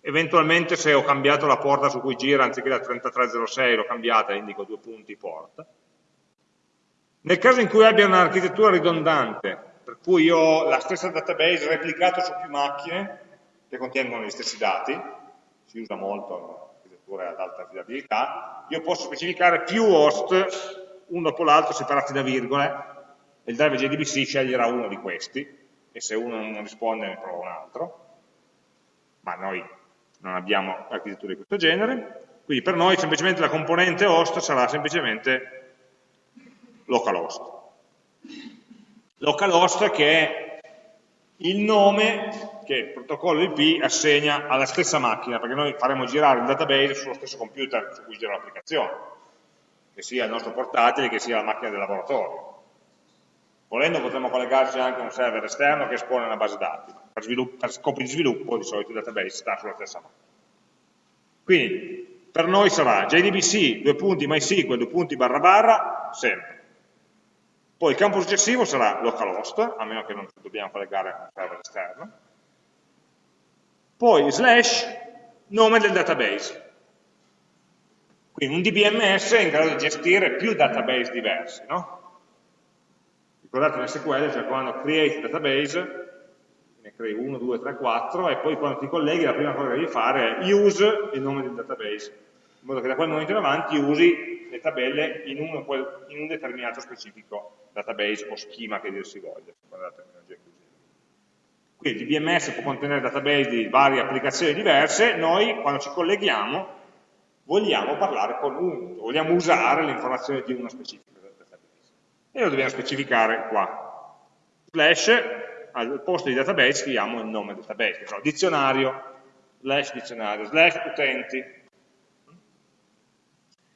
eventualmente se ho cambiato la porta su cui gira, anziché la 3306 l'ho cambiata, indico due punti porta. Nel caso in cui abbia un'architettura ridondante, per cui io ho la stessa database replicato su più macchine che contengono gli stessi dati, si usa molto architetture ad alta affidabilità, io posso specificare più host, uno dopo l'altro, separati da virgole, e il driver JDBC sceglierà uno di questi, e se uno non risponde ne prova un altro, ma noi non abbiamo architetture di questo genere, quindi per noi semplicemente la componente host sarà semplicemente localhost. Localhost che è il nome che il protocollo IP assegna alla stessa macchina, perché noi faremo girare il database sullo stesso computer su cui gira l'applicazione, che sia il nostro portatile, che sia la macchina del laboratorio. Volendo potremmo collegarci anche a un server esterno che espone una base dati, per, per scopi di sviluppo di solito il database sta sulla stessa macchina. Quindi per noi sarà JDBC, due punti MySQL, due punti barra barra, sempre. Poi il campo successivo sarà localhost, a meno che non dobbiamo collegare a un server esterno. Poi slash nome del database. Quindi un DBMS è in grado di gestire più database diversi, no? Ricordate in SQL c'è quando create database ne crei 1, 2, 3, 4 e poi quando ti colleghi la prima cosa che devi fare è use il nome del database, in modo che da quel momento in avanti usi le tabelle in un, in un determinato specifico database o schema che dir si voglia, la terminologia che usiamo. Quindi il DBMS può contenere database di varie applicazioni diverse, noi quando ci colleghiamo vogliamo parlare con un, vogliamo usare le informazioni di uno specifico database. E lo dobbiamo specificare qua. Slash al posto di database scriviamo il nome del database, so, dizionario, slash dizionario, slash utenti.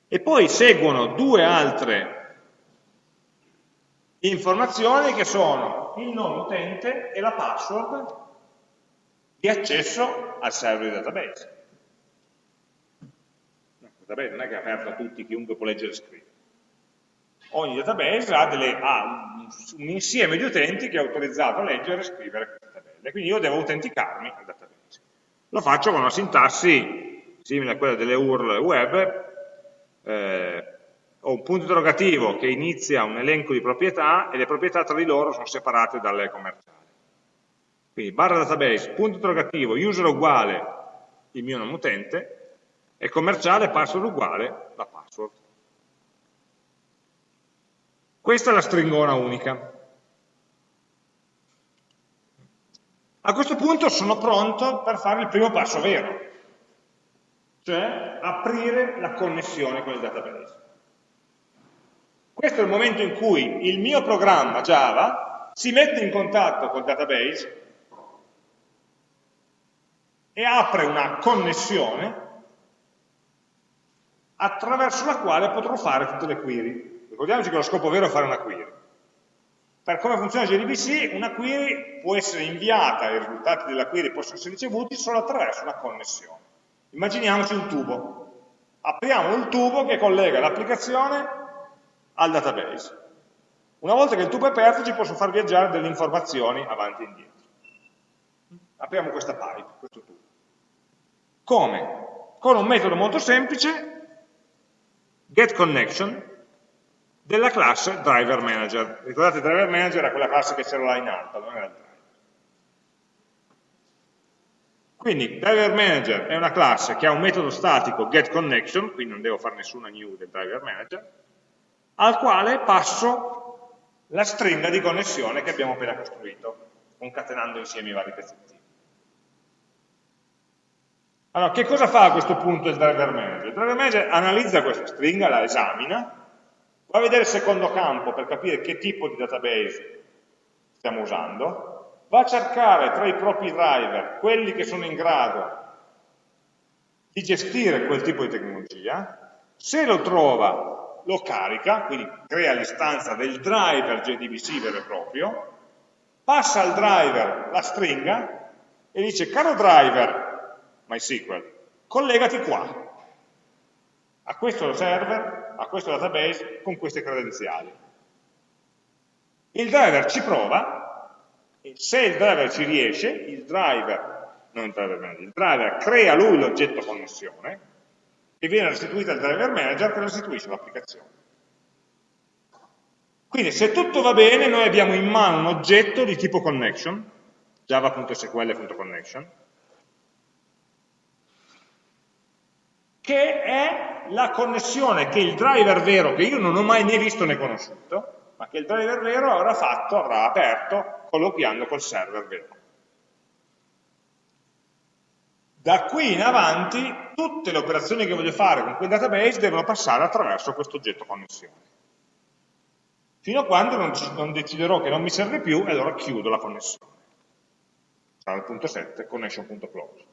E poi seguono due altre informazioni che sono il nome utente e la password di accesso al server di database. il database non è che è aperto a tutti, chiunque può leggere e scrivere ogni database ha, delle, ha un, insieme di utenti che è autorizzato a leggere e scrivere queste tabelle, quindi io devo autenticarmi al database. Lo faccio con una sintassi simile a quella delle URL web, eh, ho un punto interrogativo che inizia un elenco di proprietà e le proprietà tra di loro sono separate dalle commerciali. Quindi barra database, punto interrogativo, user uguale il mio nome utente e commerciale password uguale la password. Questa è la stringona unica. A questo punto sono pronto per fare il primo passo vero, cioè aprire la connessione con il database. Questo è il momento in cui il mio programma Java si mette in contatto col database e apre una connessione attraverso la quale potrò fare tutte le query. Ricordiamoci che lo scopo vero è fare una query. Per come funziona JDBC, una query può essere inviata, i risultati della query possono essere ricevuti solo attraverso una connessione. Immaginiamoci un tubo. Apriamo il tubo che collega l'applicazione al database. Una volta che il tubo è aperto ci posso far viaggiare delle informazioni avanti e indietro. Apriamo questa pipe, questo tubo. Come? Con un metodo molto semplice, getConnection, della classe driver manager. Ricordate il driver manager era quella classe che c'era là in alto, non era il driver. Quindi driver manager è una classe che ha un metodo statico getConnection, quindi non devo fare nessuna new del driver manager, al quale passo la stringa di connessione che abbiamo appena costruito, concatenando insieme i vari pezzettini. Allora, che cosa fa a questo punto il driver manager? Il driver manager analizza questa stringa, la esamina, Va a vedere il secondo campo per capire che tipo di database stiamo usando, va a cercare tra i propri driver quelli che sono in grado di gestire quel tipo di tecnologia, se lo trova lo carica, quindi crea l'istanza del driver JDBC vero e proprio, passa al driver la stringa e dice, caro driver MySQL, collegati qua, a questo server, a questo database, con queste credenziali. Il driver ci prova, e se il driver ci riesce, il driver, non il driver manager, il driver crea lui l'oggetto connessione, e viene restituita al driver manager che restituisce l'applicazione. Quindi se tutto va bene noi abbiamo in mano un oggetto di tipo connection, java.sql.connection, che è la connessione che il driver vero, che io non ho mai né visto né conosciuto, ma che il driver vero avrà fatto, avrà aperto, colloquiando col server vero. Da qui in avanti tutte le operazioni che voglio fare con quel database devono passare attraverso questo oggetto connessione. Fino a quando non, non deciderò che non mi serve più e allora chiudo la connessione. Sarà il punto 7, connection.close.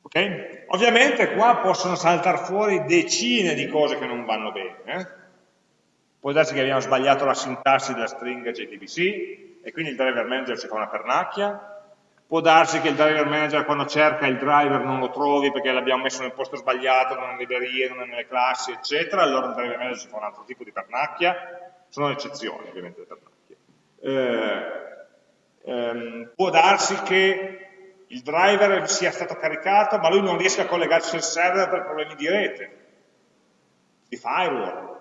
Ok? Ovviamente qua possono saltare fuori decine di cose che non vanno bene. Eh? Può darsi che abbiamo sbagliato la sintassi della stringa JTBC e quindi il driver manager ci fa una pernacchia, Può darsi che il driver manager quando cerca il driver non lo trovi perché l'abbiamo messo nel posto sbagliato, non nelle librerie, non nelle classi, eccetera, allora il driver manager si fa un altro tipo di pernacchia, sono eccezioni ovviamente le pernacchie. Eh, ehm, può darsi che il driver sia stato caricato ma lui non riesca a collegarsi al server per problemi di rete, di firewall,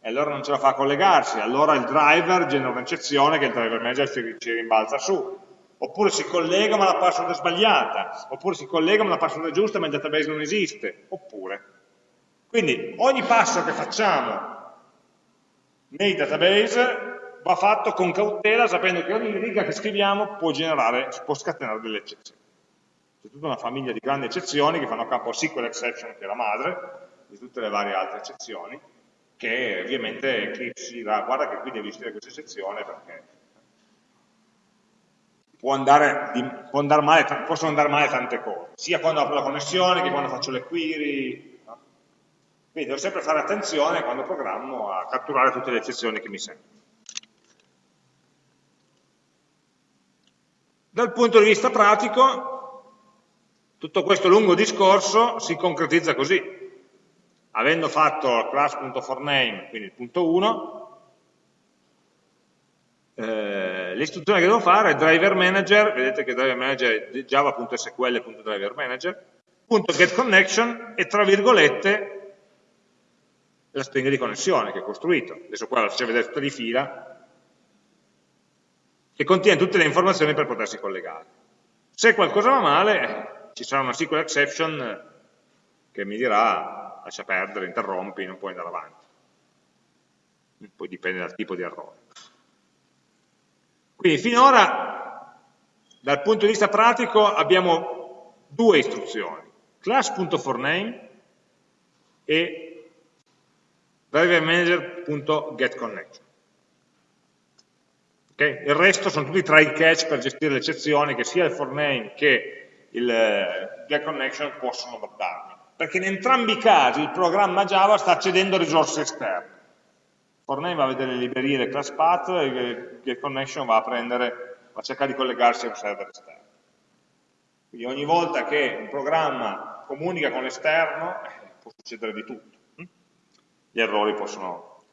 e allora non ce la fa a collegarsi, allora il driver genera un'eccezione che il driver manager ci, ci rimbalza su, oppure si collega ma la password è sbagliata, oppure si collega ma la password è giusta ma il database non esiste, oppure. Quindi ogni passo che facciamo nei database va fatto con cautela sapendo che ogni riga che scriviamo può generare, può scatenare delle eccezioni. C'è tutta una famiglia di grandi eccezioni che fanno capo a SQL exception che è la madre di tutte le varie altre eccezioni che ovviamente Eclipse dirà guarda che qui devi scrivere questa eccezione perché può andare, può andare male, possono andare male tante cose, sia quando apro la connessione che quando faccio le query. No? Quindi devo sempre fare attenzione quando programmo a catturare tutte le eccezioni che mi servono. Dal punto di vista pratico, tutto questo lungo discorso si concretizza così. Avendo fatto class.forName, quindi il punto 1, eh, l'istruzione che devo fare è driver manager, vedete che driver manager è java.sql.driver manager, punto get connection e tra virgolette la stringa di connessione che ho costruito. Adesso qua la faccio vedere tutta di fila, che contiene tutte le informazioni per potersi collegare. Se qualcosa va male, ci sarà una SQL exception che mi dirà lascia perdere, interrompi, non puoi andare avanti. Poi dipende dal tipo di errore. Quindi finora, dal punto di vista pratico, abbiamo due istruzioni, class.forName e drivermanager.getConnection. Okay? Il resto sono tutti try catch per gestire le eccezioni che sia il forName che il eh, getConnection possono darmi. Perché in entrambi i casi il programma Java sta accedendo a risorse esterne forName va a vedere le librerie del class path e get connection va a prendere, va a cercare di collegarsi a un server esterno. Quindi ogni volta che un programma comunica con l'esterno eh, può succedere di tutto. Gli errori possono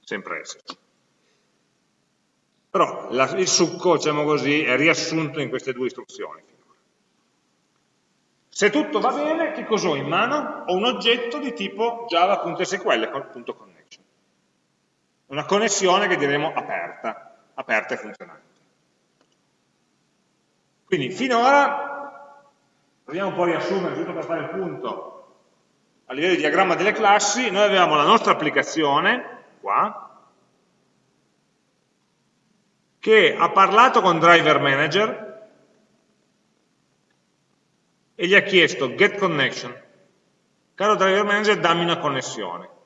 sempre esserci. Però la, il succo, diciamo così, è riassunto in queste due istruzioni. Se tutto va bene, che cosa ho in mano? Ho un oggetto di tipo java.sql.connection una connessione che diremo aperta, aperta e funzionante. Quindi finora, proviamo un po' a riassumere, giusto per fare il punto, a livello di diagramma delle classi, noi avevamo la nostra applicazione, qua, che ha parlato con Driver Manager e gli ha chiesto get connection. Caro Driver Manager, dammi una connessione.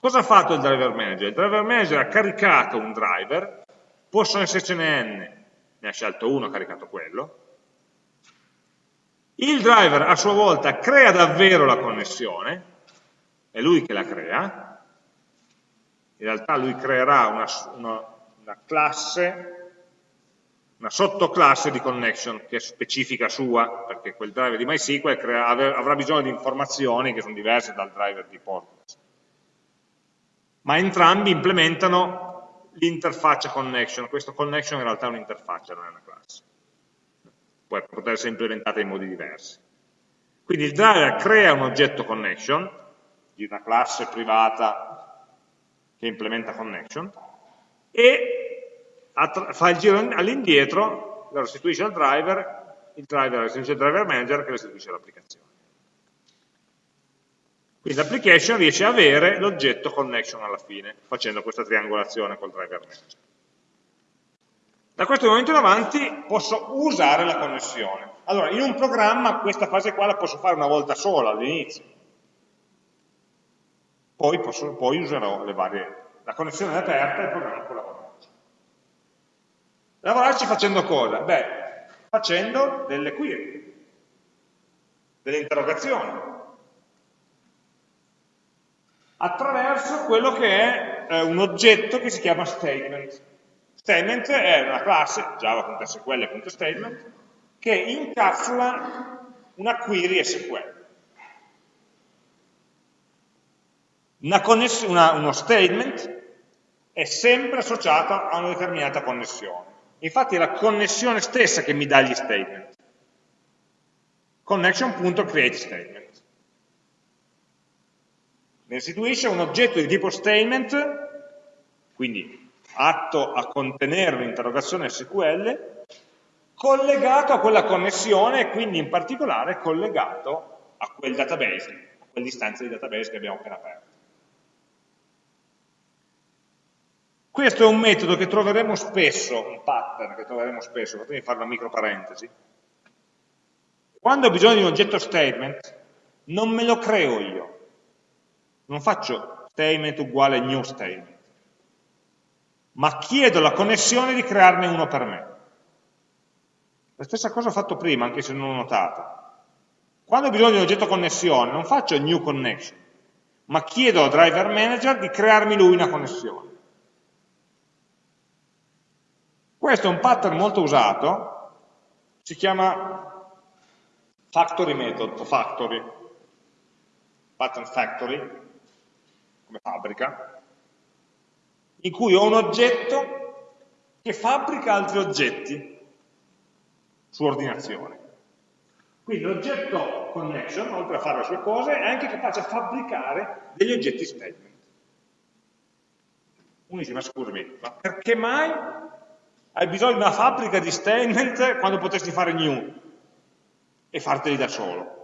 Cosa ha fatto il driver manager? Il driver manager ha caricato un driver, possono essercene n, ne ha scelto uno, ha caricato quello. Il driver a sua volta crea davvero la connessione, è lui che la crea, in realtà lui creerà una, una, una classe una sottoclasse di connection che è specifica sua, perché quel driver di MySQL crea, avrà bisogno di informazioni che sono diverse dal driver di Postgres. Ma entrambi implementano l'interfaccia connection, questo connection in realtà è un'interfaccia, non è una classe. Può poter essere implementata in modi diversi. Quindi il driver crea un oggetto connection, di una classe privata che implementa connection, e fa il giro all'indietro, lo restituisce al driver, il driver restituisce al driver manager che restituisce all'applicazione. Quindi l'application riesce a avere l'oggetto connection alla fine, facendo questa triangolazione col driver manager. Da questo momento in avanti posso usare la connessione. Allora, in un programma questa fase qua la posso fare una volta sola all'inizio. Poi, poi userò le varie... La connessione è aperta e il programma può lavorarci. Lavorarci facendo cosa? Beh, facendo delle query, delle interrogazioni, attraverso quello che è eh, un oggetto che si chiama statement. Statement è una classe, java.sql.statement, che incapsula una query SQL. Una una, uno statement è sempre associato a una determinata connessione. Infatti è la connessione stessa che mi dà gli statement. Connection.createStatement. Mi restituisce un oggetto di tipo statement, quindi atto a contenere un'interrogazione SQL, collegato a quella connessione e quindi in particolare collegato a quel database, a quell'istanza di database che abbiamo appena aperto. Questo è un metodo che troveremo spesso, un pattern che troveremo spesso, fatemi fare una micro parentesi. Quando ho bisogno di un oggetto statement, non me lo creo io, non faccio statement uguale new statement, ma chiedo alla connessione di crearne uno per me. La stessa cosa ho fatto prima, anche se non ho notato. Quando ho bisogno di un oggetto connessione, non faccio new connection, ma chiedo al driver manager di crearmi lui una connessione. Questo è un pattern molto usato, si chiama factory method o factory, pattern factory, come fabbrica, in cui ho un oggetto che fabbrica altri oggetti su ordinazione. Quindi l'oggetto connection, oltre a fare le sue cose, è anche capace a fabbricare degli oggetti statement. Uno dice, ma scusami, ma perché mai hai bisogno di una fabbrica di statement quando potresti fare new e farteli da solo?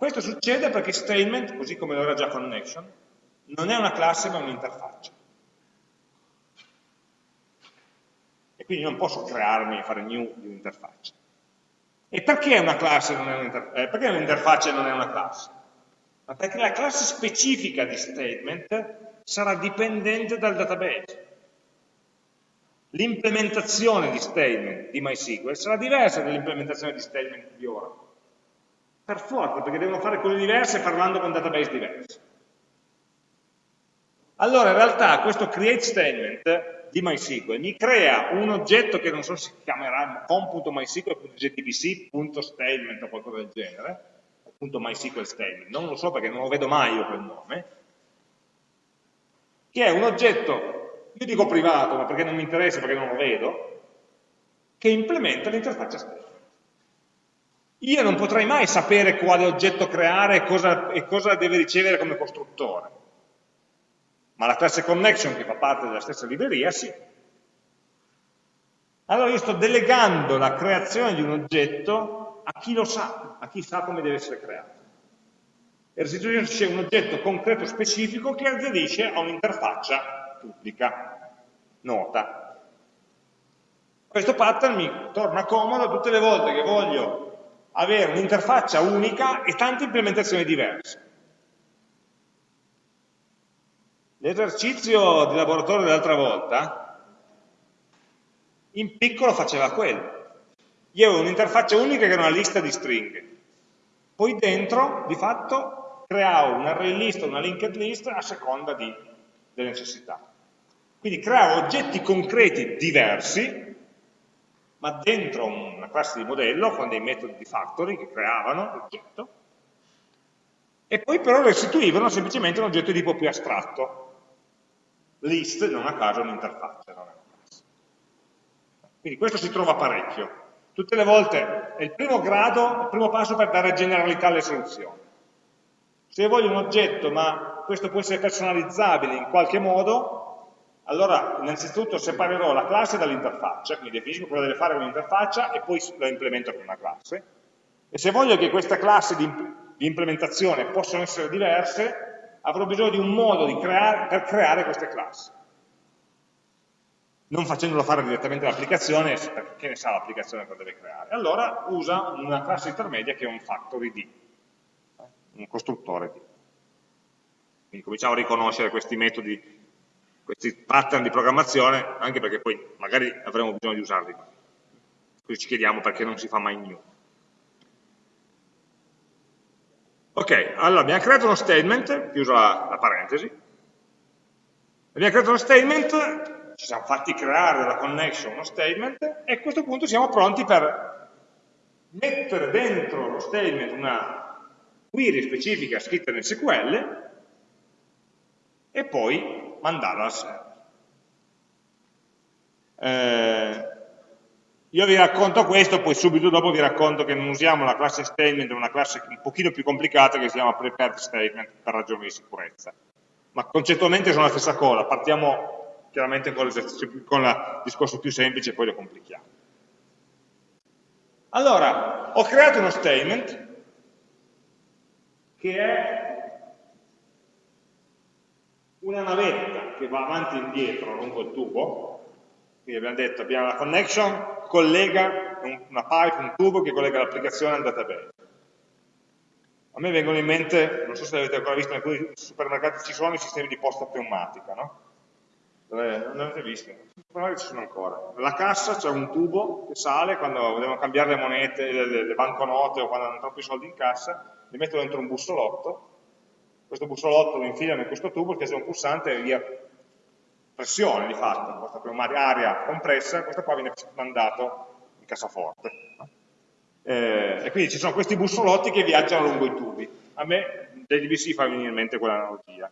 Questo succede perché statement, così come lo era già connection, non è una classe ma un'interfaccia. E quindi non posso crearmi e fare new di un'interfaccia. E perché una classe non è un'interfaccia? Eh, un'interfaccia non è una classe? Ma perché la classe specifica di statement sarà dipendente dal database. L'implementazione di statement di MySQL sarà diversa dall'implementazione di statement di Oracle. Per forza, perché devono fare cose diverse parlando con database diversi. Allora, in realtà, questo create statement di MySQL mi crea un oggetto che non so se si chiamerà computo.mysql.gtpc.statement o qualcosa del genere, o .mysql statement, non lo so perché non lo vedo mai io quel nome, che è un oggetto, io dico privato, ma perché non mi interessa, perché non lo vedo, che implementa l'interfaccia statement. Io non potrei mai sapere quale oggetto creare e cosa, e cosa deve ricevere come costruttore. Ma la classe connection, che fa parte della stessa libreria, sì. Allora io sto delegando la creazione di un oggetto a chi lo sa, a chi sa come deve essere creato. E restituisce un oggetto concreto specifico che aderisce a un'interfaccia pubblica, nota. Questo pattern mi torna comodo tutte le volte che voglio avere un'interfaccia unica e tante implementazioni diverse. L'esercizio di laboratorio dell'altra volta, in piccolo faceva quello. Io avevo un'interfaccia unica che era una lista di stringhe. Poi dentro, di fatto, creavo un array list o una linked list a seconda di, delle necessità. Quindi creavo oggetti concreti diversi ma dentro una classe di modello con dei metodi di factory che creavano l'oggetto, e poi però restituivano semplicemente un oggetto di tipo più astratto. List, non a caso, un'interfaccia, non è una classe. Quindi questo si trova parecchio. Tutte le volte è il primo grado, il primo passo per dare generalità alle soluzioni. Se voglio un oggetto, ma questo può essere personalizzabile in qualche modo, allora innanzitutto separerò la classe dall'interfaccia, quindi definisco cosa deve fare con l'interfaccia e poi la implemento con una classe. E se voglio che questa classe di, di implementazione possano essere diverse, avrò bisogno di un modo creare, per creare queste classi. Non facendolo fare direttamente l'applicazione, perché ne sa l'applicazione cosa deve creare. Allora usa una classe intermedia che è un factory D un costruttore. Quindi cominciamo a riconoscere questi metodi, questi pattern di programmazione, anche perché poi magari avremo bisogno di usarli. Quindi ci chiediamo perché non si fa mai new. Ok, allora abbiamo creato uno statement, chiuso la, la parentesi, abbiamo creato uno statement, ci siamo fatti creare dalla connection uno statement e a questo punto siamo pronti per mettere dentro lo statement una query specifica scritta nel SQL e poi mandarla al server. Eh, io vi racconto questo, poi subito dopo vi racconto che non usiamo la classe statement, una classe un pochino più complicata che si chiama prepared statement per ragioni di sicurezza. Ma concettualmente sono la stessa cosa, partiamo chiaramente con, con il discorso più semplice e poi lo complichiamo. Allora, ho creato uno statement che è una navetta che va avanti e indietro lungo il tubo, quindi abbiamo detto abbiamo la connection, collega una pipe, un tubo che collega l'applicazione al database. A me vengono in mente, non so se avete ancora visto, in alcuni supermercati ci sono i sistemi di posta pneumatica, no? Non l'avete visto? Magari ci sono ancora. Nella cassa c'è un tubo che sale quando devono cambiare le monete, le, le banconote o quando hanno troppi soldi in cassa, li metto dentro un bussolotto, questo bussolotto lo infilano in questo tubo, schiaccio un pulsante e via pressione di fatto, questa aria compressa, questo qua viene mandato in cassaforte. Eh, e quindi ci sono questi bussolotti che viaggiano lungo i tubi. A me dell'IBC fa venire in mente quell'analogia,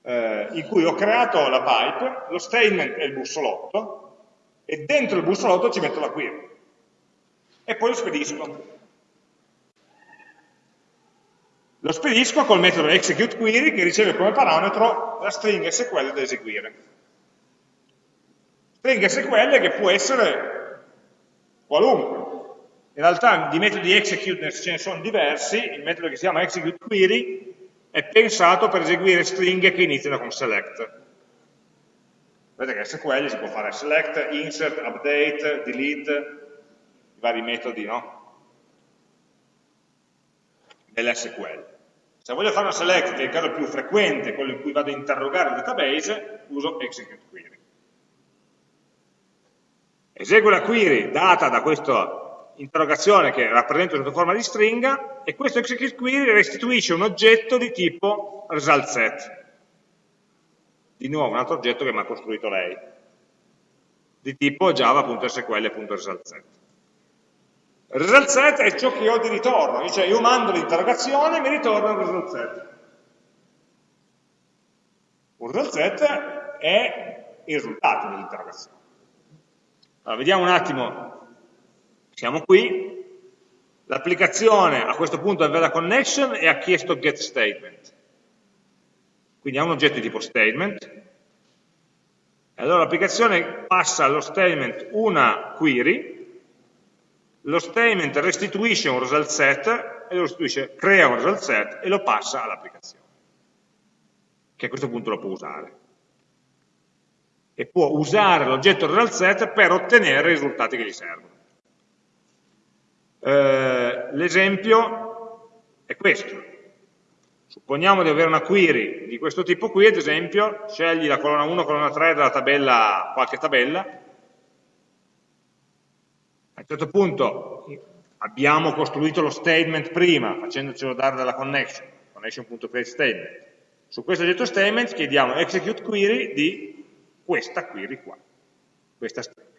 eh, in cui ho creato la pipe, lo statement è il bussolotto, e dentro il bussolotto ci metto la query. E poi lo spedisco. Lo spedisco col metodo executeQuery che riceve come parametro la stringa SQL da eseguire. Stringa SQL che può essere qualunque. In realtà di metodi execute ce ne sono diversi, il metodo che si chiama executeQuery è pensato per eseguire stringhe che iniziano con select. Vedete che SQL si può fare select, insert, update, delete, i vari metodi no? dell'SQL. Se voglio fare una select, che è il caso più frequente, quello in cui vado a interrogare il database, uso execute query. Eseguo la query data da questa interrogazione che rappresento sotto forma di stringa e questo execute query restituisce un oggetto di tipo result set. Di nuovo un altro oggetto che mi ha costruito lei, di tipo java.sql.resultset. Il result set è ciò che ho di ritorno, cioè io mando l'interrogazione e mi ritorna un result set. Un result set è il risultato dell'interrogazione. Allora, vediamo un attimo, siamo qui, l'applicazione a questo punto aveva la connection e ha chiesto get statement. Quindi ha un oggetto di tipo statement, allora l'applicazione passa allo statement una query, lo statement restituisce un result set, e lo restituisce, crea un result set e lo passa all'applicazione, che a questo punto lo può usare. E può usare l'oggetto result set per ottenere i risultati che gli servono. Eh, L'esempio è questo. Supponiamo di avere una query di questo tipo qui, ad esempio, scegli la colonna 1, colonna 3 della tabella, qualche tabella, un certo punto abbiamo costruito lo statement prima, facendocelo dare dalla connection, connection.createStatement. Su questo oggetto statement chiediamo execute query di questa query qua, questa stringa.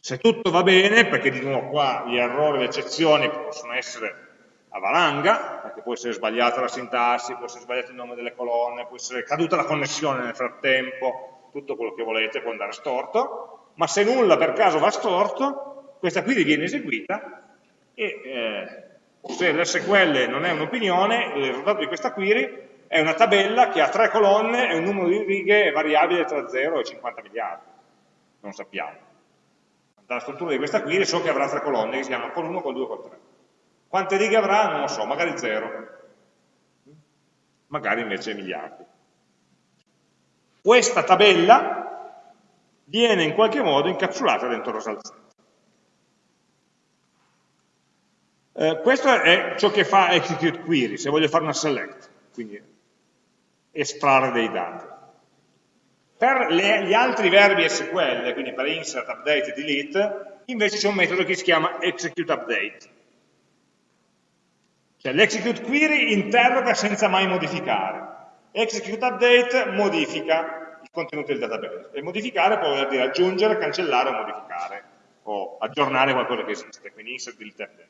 Se tutto va bene, perché di nuovo qua gli errori, le eccezioni possono essere a valanga, perché può essere sbagliata la sintassi, può essere sbagliato il nome delle colonne, può essere caduta la connessione nel frattempo, tutto quello che volete può andare storto, ma se nulla per caso va storto, questa query viene eseguita e eh, se l'SQL non è un'opinione, il risultato di questa query è una tabella che ha tre colonne e un numero di righe variabile tra 0 e 50 miliardi. Non sappiamo. Dalla struttura di questa query so che avrà tre colonne che si chiamano col 1, col 2, col 3. Quante righe avrà? Non lo so, magari 0. Magari invece miliardi. Questa tabella viene in qualche modo incapsulata dentro lo salsetto. Eh, questo è ciò che fa execute query, se voglio fare una select, quindi estrarre dei dati. Per le, gli altri verbi SQL, quindi per insert, update e delete, invece c'è un metodo che si chiama execute update. Cioè l'execute query interroga senza mai modificare. Execute update modifica il contenuto del database. E modificare può voler dire aggiungere, cancellare o modificare, o aggiornare qualcosa che esiste, quindi insert, delete, update.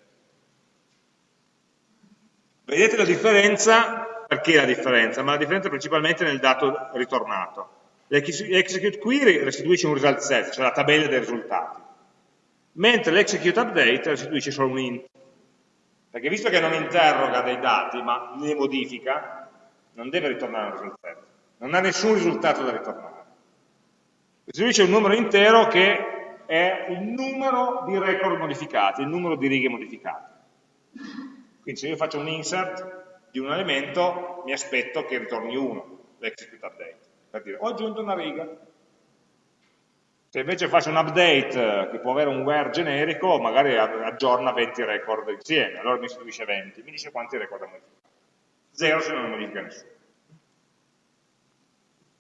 Vedete la differenza? Perché la differenza? Ma la differenza principalmente nel dato ritornato. L'execute query restituisce un result set, cioè la tabella dei risultati, mentre l'execute update restituisce solo un int. Perché visto che non interroga dei dati, ma ne modifica, non deve ritornare un result set. Non ha nessun risultato da ritornare. Restituisce un numero intero che è il numero di record modificati, il numero di righe modificate. Quindi se io faccio un insert di un elemento, mi aspetto che ritorni 1, l'execute update, per dire ho aggiunto una riga. Se invece faccio un update che può avere un where generico, magari aggiorna 20 record insieme, allora mi istituisce 20, mi dice quanti record ha modificato. 0 se non modifica nessuno.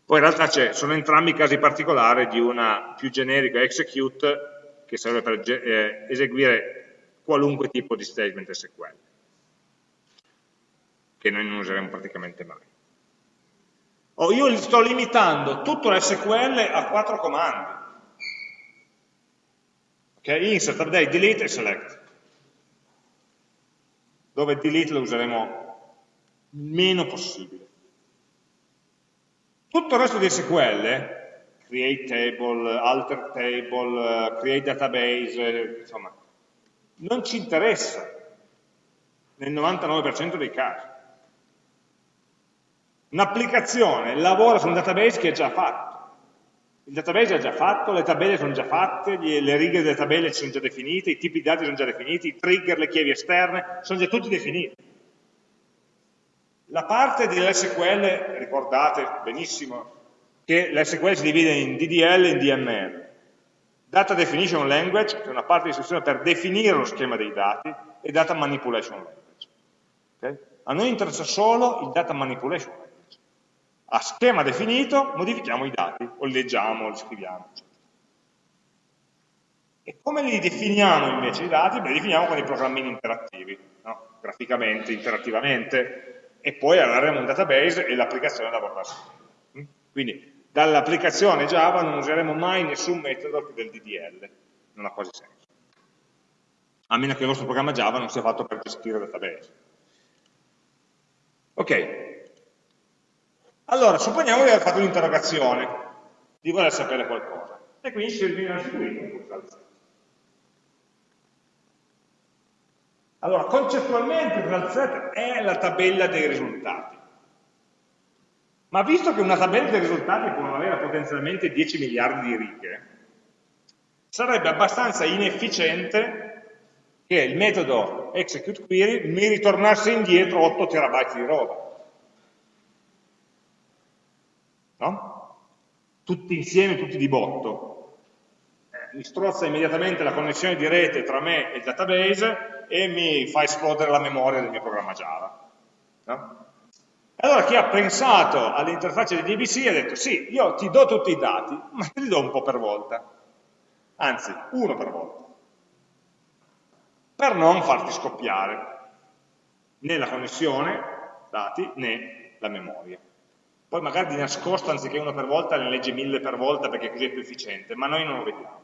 Poi in realtà sono entrambi casi particolari di una più generica execute che serve per eh, eseguire qualunque tipo di statement SQL che noi non useremo praticamente mai. Oh, io sto limitando tutto l'SQL a quattro comandi. Ok? Insert, update, delete e select. Dove delete lo useremo meno possibile. Tutto il resto di SQL, create table, alter table, create database, insomma, non ci interessa nel 99% dei casi. Un'applicazione lavora su un database che è già fatto. Il database è già fatto, le tabelle sono già fatte, le righe delle tabelle sono già definite, i tipi di dati sono già definiti, i trigger, le chiavi esterne, sono già tutti definiti. La parte dell'SQL, ricordate benissimo che l'SQL si divide in DDL e in DML. Data Definition Language, che è una parte di istruzione per definire lo schema dei dati, e Data Manipulation Language. Okay? A noi interessa solo il Data Manipulation Language a schema definito modifichiamo i dati, o li leggiamo, o li scriviamo. E come li definiamo invece i dati? Beh, li definiamo con i programmini interattivi, no? graficamente, interattivamente, e poi avremo un database e l'applicazione lavorerà su. Mm? Quindi dall'applicazione Java non useremo mai nessun metodo del DDL, non ha quasi senso. A meno che il vostro programma Java non sia fatto per gestire database. Ok, allora, supponiamo di aver fatto un'interrogazione, di voler sapere qualcosa, e quindi ci viene restituito un result Allora, concettualmente result set è la tabella dei risultati. Ma visto che una tabella dei risultati può avere potenzialmente 10 miliardi di righe, sarebbe abbastanza inefficiente che il metodo execute query mi ritornasse indietro 8 terabyte di roba. no? tutti insieme, tutti di botto. Mi strozza immediatamente la connessione di rete tra me e il database e mi fa esplodere la memoria del mio programma Java. No? Allora chi ha pensato all'interfaccia di DBC ha detto sì, io ti do tutti i dati, ma te li do un po' per volta, anzi uno per volta, per non farti scoppiare né la connessione dati né la memoria. Poi magari di nascosto, anziché uno per volta, ne legge mille per volta perché così è più efficiente, ma noi non lo vediamo.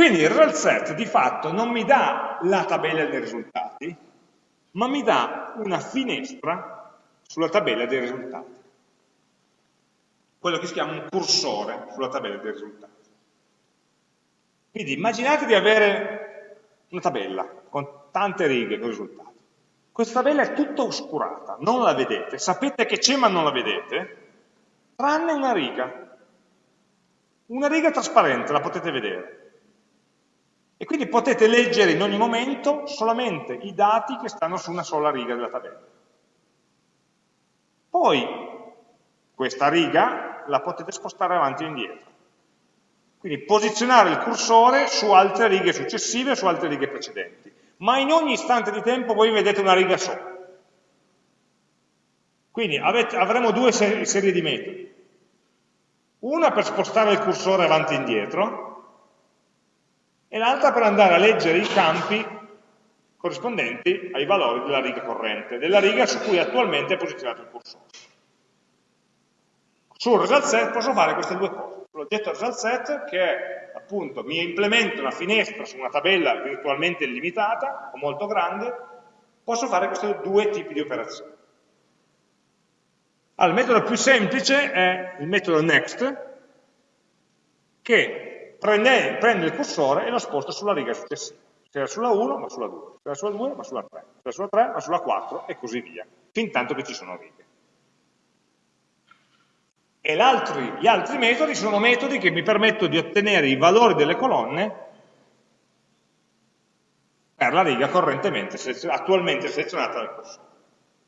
Quindi il result set di fatto non mi dà la tabella dei risultati, ma mi dà una finestra sulla tabella dei risultati. Quello che si chiama un cursore sulla tabella dei risultati. Quindi immaginate di avere una tabella con tante righe con risultati. Questa tabella è tutta oscurata, non la vedete, sapete che c'è ma non la vedete, tranne una riga. Una riga trasparente, la potete vedere. E quindi potete leggere in ogni momento solamente i dati che stanno su una sola riga della tabella. Poi questa riga la potete spostare avanti e indietro. Quindi posizionare il cursore su altre righe successive, su altre righe precedenti. Ma in ogni istante di tempo voi vedete una riga sola. Quindi avete, avremo due serie di metodi. Una per spostare il cursore avanti e indietro, e l'altra per andare a leggere i campi corrispondenti ai valori della riga corrente, della riga su cui attualmente è posizionato il cursore. Sul result set posso fare queste due cose. L'oggetto result set che appunto mi implementa una finestra su una tabella virtualmente illimitata o molto grande, posso fare questi due tipi di operazioni. Allora, il metodo più semplice è il metodo next, che prende, prende il cursore e lo sposta sulla riga successiva. Se era sulla 1 va sulla 2, se era sulla 2 va sulla 3, se era sulla 3 va sulla 4 e così via, fin tanto che ci sono righe. E altri, gli altri metodi sono metodi che mi permettono di ottenere i valori delle colonne per la riga correntemente, attualmente selezionata dal cursore.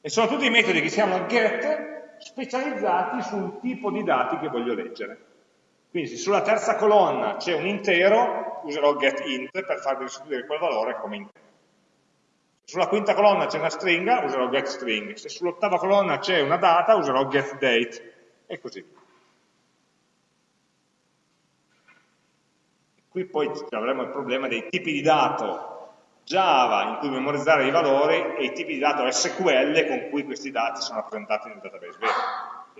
E sono tutti i metodi che si chiamano get specializzati sul tipo di dati che voglio leggere. Quindi se sulla terza colonna c'è un intero, userò getInt per far restituire quel valore come intero. Se sulla quinta colonna c'è una stringa, userò getString. Se sull'ottava colonna c'è una data, userò getDate e così via. Qui poi avremo il problema dei tipi di dato Java in cui memorizzare i valori e i tipi di dato SQL con cui questi dati sono rappresentati nel database vero.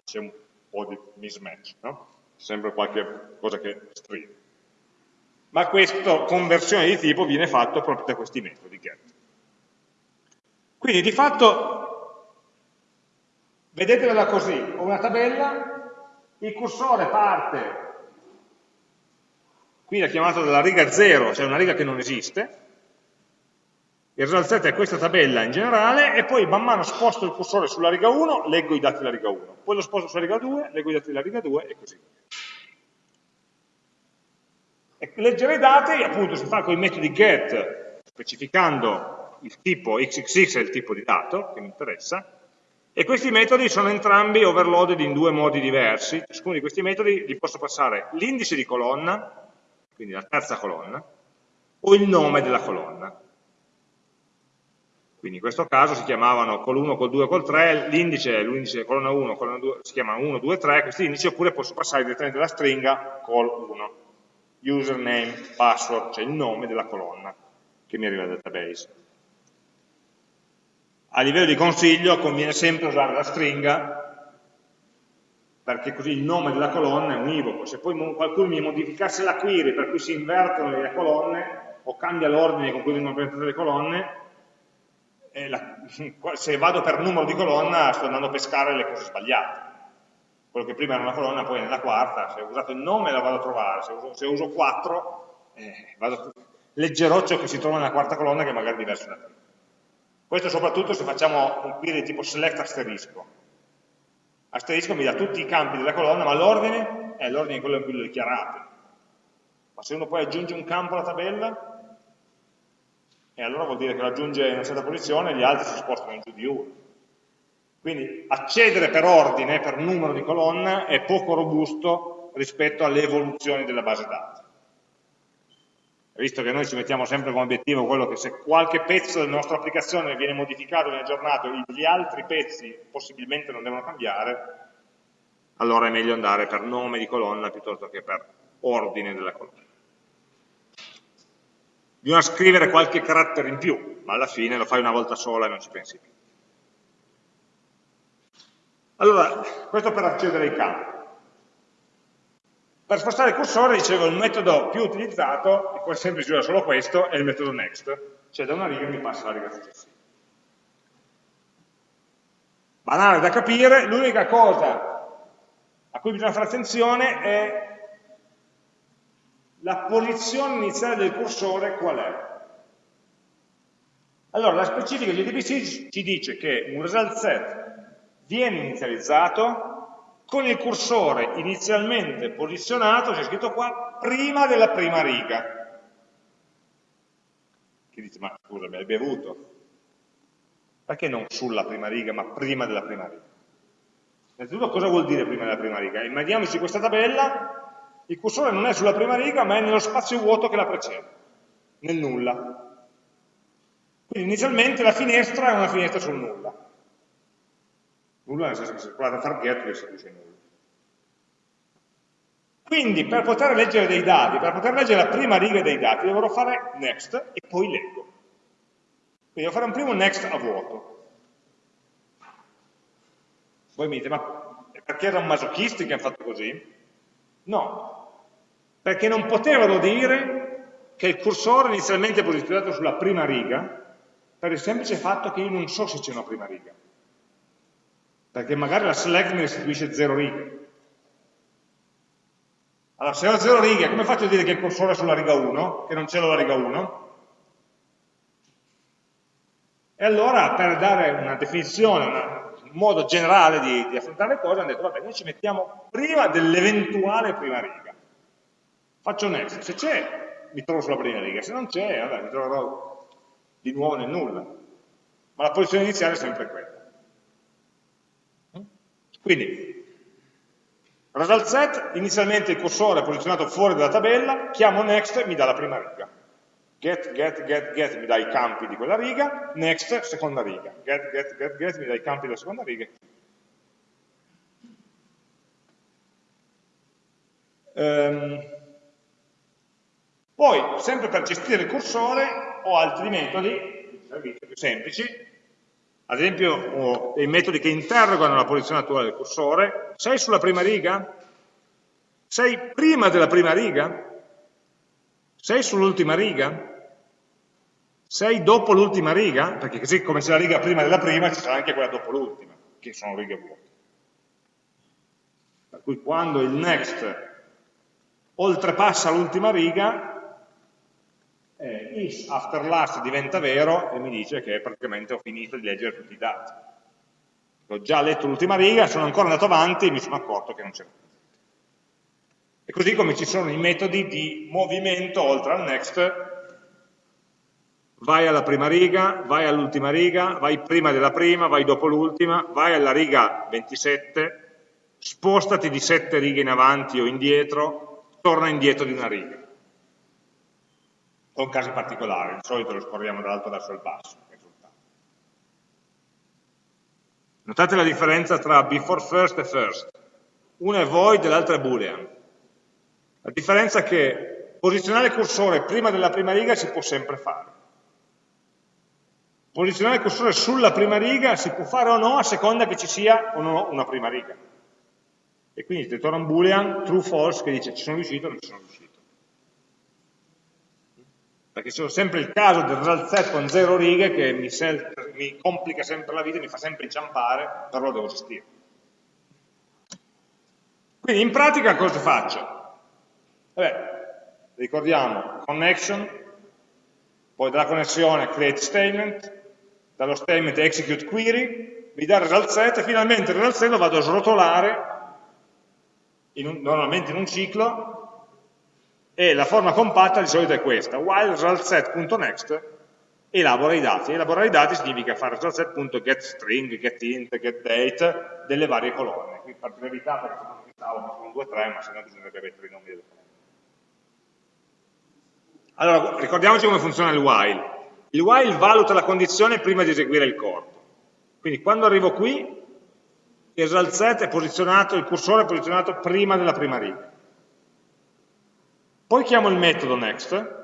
C'è un po' di mismatch, no? Sempre qualche cosa che stride. Ma questa conversione di tipo viene fatta proprio da questi metodi get. Quindi di fatto, vedetela così, ho una tabella, il cursore parte, qui l'ha chiamato dalla riga 0, cioè una riga che non esiste, il result set è questa tabella in generale e poi man mano sposto il cursore sulla riga 1, leggo i dati della riga 1, poi lo sposto sulla riga 2, leggo i dati della riga 2 e così via. E leggere i dati appunto si fa con i metodi get, specificando il tipo xxx è il tipo di dato che mi interessa, e questi metodi sono entrambi overloaded in due modi diversi, ciascuno di questi metodi gli posso passare l'indice di colonna, quindi la terza colonna, o il nome della colonna. Quindi in questo caso si chiamavano col 1, col 2, col 3, l'indice, l'indice colonna 1, colonna 2, si chiamano 1, 2, 3, questi indici, oppure posso passare direttamente la stringa col 1, username, password, cioè il nome della colonna che mi arriva dal database. A livello di consiglio conviene sempre usare la stringa perché così il nome della colonna è univoco. Se poi qualcuno mi modificasse la query per cui si invertono le colonne o cambia l'ordine con cui vengono presentate le colonne, la, se vado per numero di colonna sto andando a pescare le cose sbagliate. Quello che prima era una colonna poi è nella quarta, se ho usato il nome la vado a trovare, se uso, se uso 4 eh, vado, leggerò ciò che si trova nella quarta colonna che magari è diverso da prima. Questo soprattutto se facciamo un query tipo select asterisco. Asterisco mi dà tutti i campi della colonna, ma l'ordine è l'ordine quello in cui lo dichiarate. Ma se uno poi aggiunge un campo alla tabella, e allora vuol dire che lo aggiunge in una certa posizione e gli altri si spostano in giù di uno. Quindi accedere per ordine, per numero di colonna, è poco robusto rispetto alle evoluzioni della base dati. Visto che noi ci mettiamo sempre come obiettivo quello che se qualche pezzo della nostra applicazione viene modificato, viene aggiornato, gli altri pezzi possibilmente non devono cambiare, allora è meglio andare per nome di colonna piuttosto che per ordine della colonna. Bisogna scrivere qualche carattere in più, ma alla fine lo fai una volta sola e non ci pensi più. Allora, questo per accedere ai campi. Per spostare il cursore, dicevo, il metodo più utilizzato, e quasi sempre si usa solo questo, è il metodo next, cioè da una riga mi passa la riga successiva. Banale da capire, l'unica cosa a cui bisogna fare attenzione è la posizione iniziale del cursore qual è. Allora, la specifica GDBC ci dice che un result set viene inizializzato con il cursore inizialmente posizionato, c'è scritto qua, prima della prima riga. Chi dice, ma scusa, mi hai bevuto? Perché non sulla prima riga, ma prima della prima riga? Innanzitutto cosa vuol dire prima della prima riga? Immaginiamoci questa tabella, il cursore non è sulla prima riga, ma è nello spazio vuoto che la precede, nel nulla. Quindi inizialmente la finestra è una finestra sul nulla. Nulla nel senso che se provate a far get vi dice nulla. Quindi per poter leggere dei dati, per poter leggere la prima riga dei dati, dovrò fare next e poi leggo. Quindi devo fare un primo next a vuoto. Voi mi dite, ma perché erano masochisti che hanno fatto così? No, perché non potevano dire che il cursore inizialmente è posizionato sulla prima riga per il semplice fatto che io non so se c'è una prima riga perché magari la select mi restituisce 0 righe. Allora, se ho 0 righe, come faccio a dire che il cursore è sulla riga 1, che non c'è la riga 1? E allora, per dare una definizione, una, un modo generale di, di, affrontare le cose, hanno detto, vabbè, noi ci mettiamo prima dell'eventuale prima riga. Faccio next, se c'è, mi trovo sulla prima riga, se non c'è, vabbè, mi troverò di nuovo nel nulla. Ma la posizione iniziale è sempre quella. Quindi, result set, inizialmente il cursore è posizionato fuori dalla tabella, chiamo next e mi dà la prima riga. Get, get, get, get mi dà i campi di quella riga, next, seconda riga. Get, get, get, get mi dà i campi della seconda riga. Um, poi, sempre per gestire il cursore, ho altri metodi, più semplici, ad esempio ho dei metodi che interrogano la posizione attuale del cursore, sei sulla prima riga? Sei prima della prima riga? Sei sull'ultima riga? Sei dopo l'ultima riga? Perché così come c'è la riga prima della prima, ci sarà anche quella dopo l'ultima, che sono righe vuote. Per cui quando il next oltrepassa l'ultima riga, eh, is after last diventa vero e mi dice che praticamente ho finito di leggere tutti i dati. Ho già letto l'ultima riga, sono ancora andato avanti e mi sono accorto che non c'era niente. E così come ci sono i metodi di movimento oltre al next, vai alla prima riga, vai all'ultima riga, vai prima della prima, vai dopo l'ultima, vai alla riga 27, spostati di 7 righe in avanti o indietro, torna indietro di una riga con casi particolari, di solito lo scorriamo dall'alto verso il basso. Notate la differenza tra before first e first. Una è void e l'altra è boolean. La differenza è che posizionare il cursore prima della prima riga si può sempre fare. Posizionare il cursore sulla prima riga si può fare o no a seconda che ci sia o no una prima riga. E quindi ti ritorna un boolean true false che dice ci sono riuscito o non ci sono riuscito perché c'è sempre il caso del set con zero righe che mi, mi, complica sempre la vita, mi fa sempre inciampare, però devo gestire. Quindi in pratica cosa faccio? Vabbè, ricordiamo connection, poi dalla connessione create statement, dallo statement execute query, mi dà il result set e finalmente il result set lo vado a srotolare in un, normalmente in un ciclo e la forma compatta di solito è questa, while resultset.next elabora i dati. Elaborare i dati significa fare resultset.getString, getInt, getDate delle varie colonne. Qui per brevità, perché sono fissavo sono 2 3, ma se no bisognerebbe mettere i nomi delle colonne. Allora, ricordiamoci come funziona il while. Il while valuta la condizione prima di eseguire il corpo. Quindi quando arrivo qui, set è posizionato, il cursore è posizionato prima della prima riga. Poi chiamo il metodo next,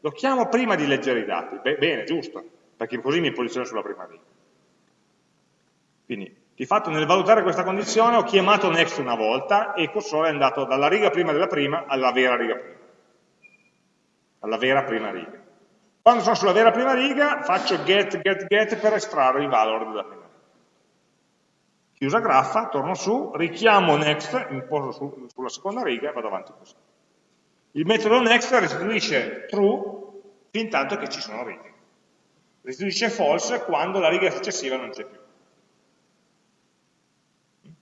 lo chiamo prima di leggere i dati. Beh, bene, giusto, perché così mi posiziono sulla prima riga. Quindi Di fatto nel valutare questa condizione ho chiamato next una volta e il cursore è andato dalla riga prima della prima alla vera riga prima. Alla vera prima riga. Quando sono sulla vera prima riga faccio get, get, get per estrarre il valore della prima riga. Chiusa graffa, torno su, richiamo next, mi poso su, sulla seconda riga e vado avanti così. Il metodo next restituisce true fin tanto che ci sono righe. Restituisce false quando la riga successiva non c'è più.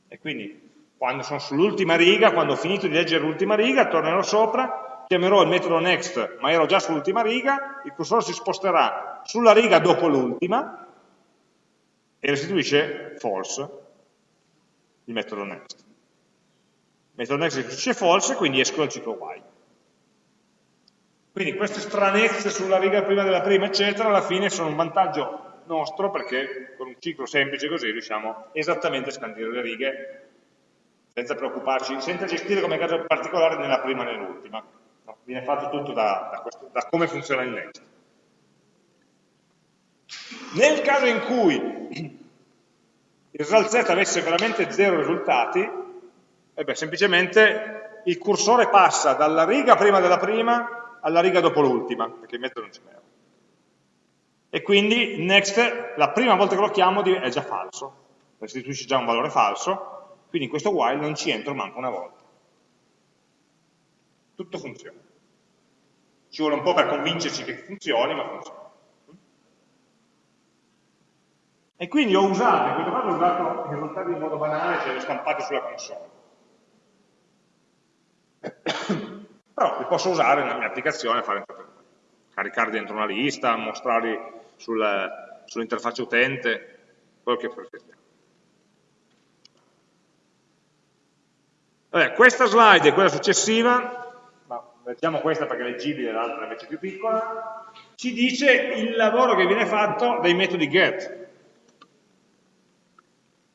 E quindi quando sono sull'ultima riga, quando ho finito di leggere l'ultima riga, tornerò sopra, chiamerò il metodo next, ma ero già sull'ultima riga, il cursore si sposterà sulla riga dopo l'ultima e restituisce false il metodo next. Il metodo next restituisce false, quindi esco dal ciclo while. Quindi queste stranezze sulla riga prima della prima, eccetera, alla fine sono un vantaggio nostro perché con un ciclo semplice così riusciamo esattamente a scandire le righe senza preoccuparci, senza gestire come caso particolare nella prima e nell'ultima. No, viene fatto tutto da, da, questo, da, come funziona il next. Nel caso in cui il result set avesse veramente zero risultati, eh beh, semplicemente il cursore passa dalla riga prima della prima alla riga dopo l'ultima, perché il metodo non ce n'era e quindi next, la prima volta che lo chiamo è già falso, restituisce già un valore falso, quindi in questo while non ci entro manco una volta. Tutto funziona. Ci vuole un po' per convincerci che funzioni, ma funziona. E quindi ho usato, in questo caso ho usato i risultati in modo banale, cioè li ho stampati sulla console. Però li posso usare nella mia applicazione, fare caricarli dentro una lista, mostrarli sul, sull'interfaccia utente, quello che preferiamo. Vabbè, questa slide e quella successiva, leggiamo questa perché è leggibile, l'altra invece è più piccola, ci dice il lavoro che viene fatto dai metodi get.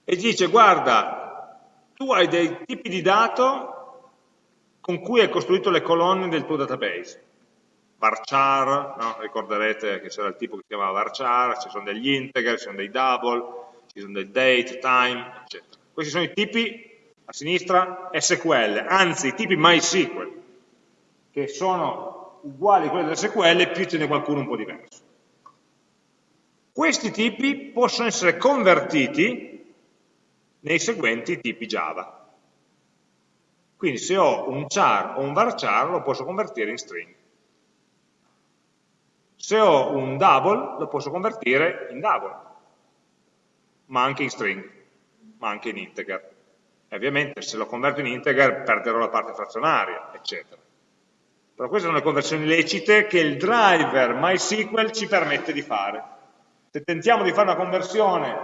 E dice, guarda, tu hai dei tipi di dato con cui hai costruito le colonne del tuo database varchar, no? ricorderete che c'era il tipo che si chiamava varchar, ci sono degli integer, ci sono dei double, ci sono dei date, time, eccetera. Questi sono i tipi, a sinistra, SQL, anzi i tipi MySQL, che sono uguali a quelli dell'SQL, più ce n'è qualcuno un po' diverso. Questi tipi possono essere convertiti nei seguenti tipi Java. Quindi se ho un char o un varchar lo posso convertire in string. Se ho un double lo posso convertire in double, ma anche in string, ma anche in integer. E ovviamente se lo converto in integer perderò la parte frazionaria, eccetera. Però queste sono le conversioni lecite che il driver MySQL ci permette di fare. Se tentiamo di fare una conversione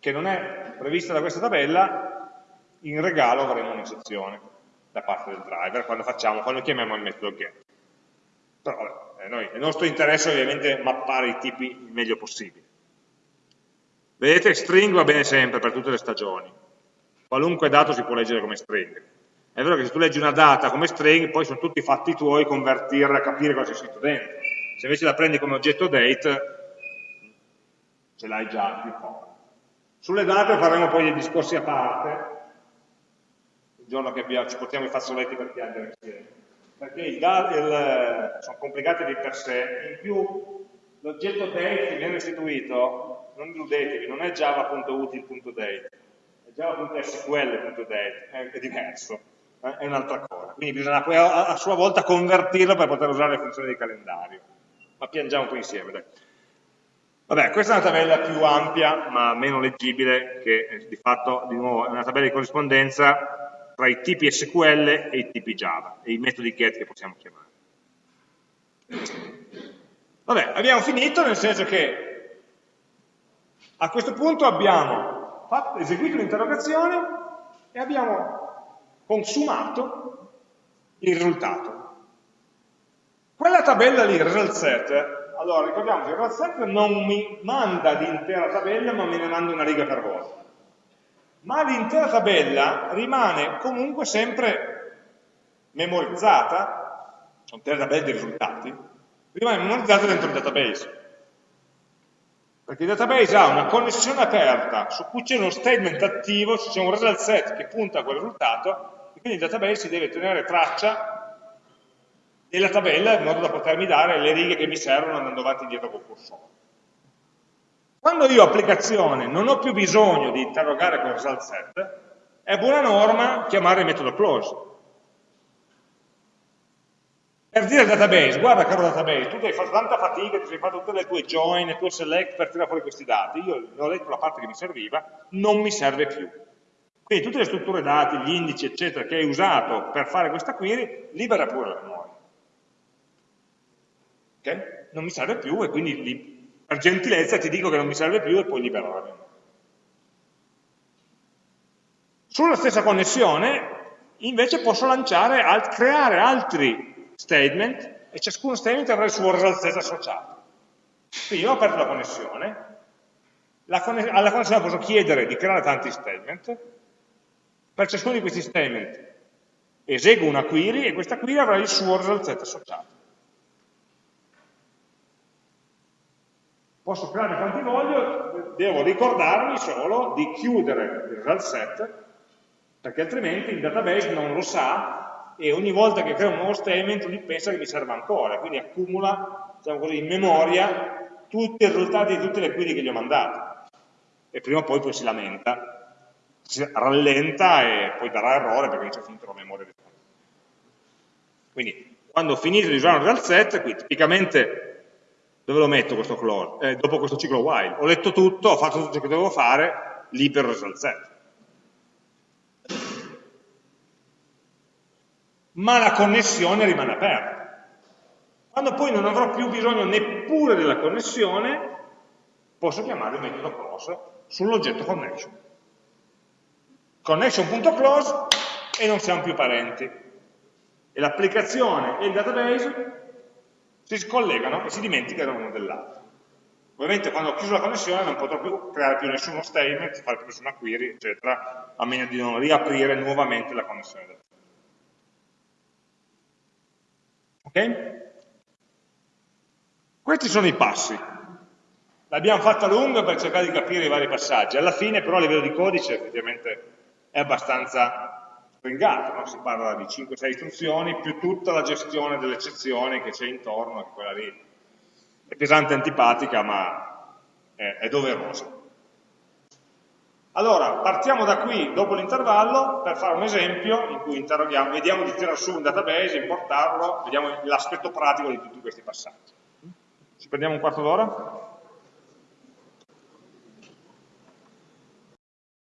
che non è prevista da questa tabella, in regalo avremo un'eccezione da parte del driver quando, facciamo, quando chiamiamo il metodo get. Però vabbè, noi, il nostro interesse è ovviamente mappare i tipi il meglio possibile. Vedete, string va bene sempre per tutte le stagioni. Qualunque dato si può leggere come string. È vero che se tu leggi una data come string, poi sono tutti fatti tuoi convertirla, capire cosa c'è scritto dentro. Se invece la prendi come oggetto date, ce l'hai già più poco. Sulle date faremo poi dei discorsi a parte, il giorno che abbiamo, ci portiamo i fazzoletti per piangere insieme. Perché i dati sono complicati di per sé, in più l'oggetto date che viene restituito, non illudetevi, non è java.util.date, è java.sql.date, è, diverso, eh, è un'altra cosa. Quindi bisogna poi a, a, sua volta convertirlo per poter usare le funzioni di calendario. Ma piangiamo po' insieme, dai. Vabbè, questa è una tabella più ampia, ma meno leggibile, che eh, di fatto, di nuovo, è una tabella di corrispondenza tra i tipi SQL e i tipi Java e i metodi get che possiamo chiamare. Vabbè, abbiamo finito nel senso che a questo punto abbiamo fatto, eseguito l'interrogazione e abbiamo consumato il risultato. Quella tabella lì, result set, allora ricordiamo che il result set non mi manda l'intera tabella ma me ne manda una riga per volta ma l'intera tabella rimane comunque sempre memorizzata, sono tre tabelle di risultati, rimane memorizzata dentro il database. Perché il database ha una connessione aperta su cui c'è uno statement attivo, c'è un result set che punta a quel risultato, e quindi il database si deve tenere traccia della tabella in modo da potermi dare le righe che mi servono andando avanti e indietro col cursore. Quando io applicazione non ho più bisogno di interrogare quel result set, è buona norma chiamare il metodo close. Per dire al database, guarda caro database, tu hai fatto tanta fatica, ti sei fatto tutte le tue join, le tue select per tirare fuori questi dati, io ho letto la parte che mi serviva, non mi serve più. Quindi tutte le strutture dati, gli indici, eccetera, che hai usato per fare questa query, libera pure la memoria. Okay? Non mi serve più e quindi per gentilezza ti dico che non mi serve più e poi libero la memoria. Sulla stessa connessione, invece, posso lanciare, creare altri statement e ciascuno statement avrà il suo result set associato. Quindi io ho aperto la connessione, la conne alla connessione posso chiedere di creare tanti statement, per ciascuno di questi statement eseguo una query e questa query avrà il suo result set associato. Posso creare quanti voglio, devo ricordarmi solo di chiudere il result set perché altrimenti il database non lo sa e ogni volta che crea un nuovo statement lui pensa che mi serva ancora, quindi accumula diciamo così, in memoria tutti i risultati di tutte le query che gli ho mandato e prima o poi poi si lamenta, si rallenta e poi darà errore perché c'è finito la memoria. Quindi quando ho finito di usare un real set, qui tipicamente dove lo metto questo close? Eh, dopo questo ciclo while, ho letto tutto, ho fatto tutto ciò che dovevo fare, il result set ma la connessione rimane aperta. Quando poi non avrò più bisogno neppure della connessione, posso chiamare il metodo close sull'oggetto connection. Connection.close e non siamo più parenti. E l'applicazione e il database si scollegano e si dimenticano l'uno dell'altro. Ovviamente quando ho chiuso la connessione non potrò più creare più nessuno statement, fare più nessuna query, eccetera, a meno di non riaprire nuovamente la connessione del Ok? Questi sono i passi. L'abbiamo fatta lunga per cercare di capire i vari passaggi. Alla fine però a livello di codice effettivamente è abbastanza stringato, no? si parla di 5-6 istruzioni più tutta la gestione delle eccezioni che c'è intorno, che quella lì è pesante e antipatica ma è, è doverosa. Allora, partiamo da qui, dopo l'intervallo, per fare un esempio in cui interroghiamo, vediamo di tirare su un database, importarlo, vediamo l'aspetto pratico di tutti questi passaggi. Ci prendiamo un quarto d'ora?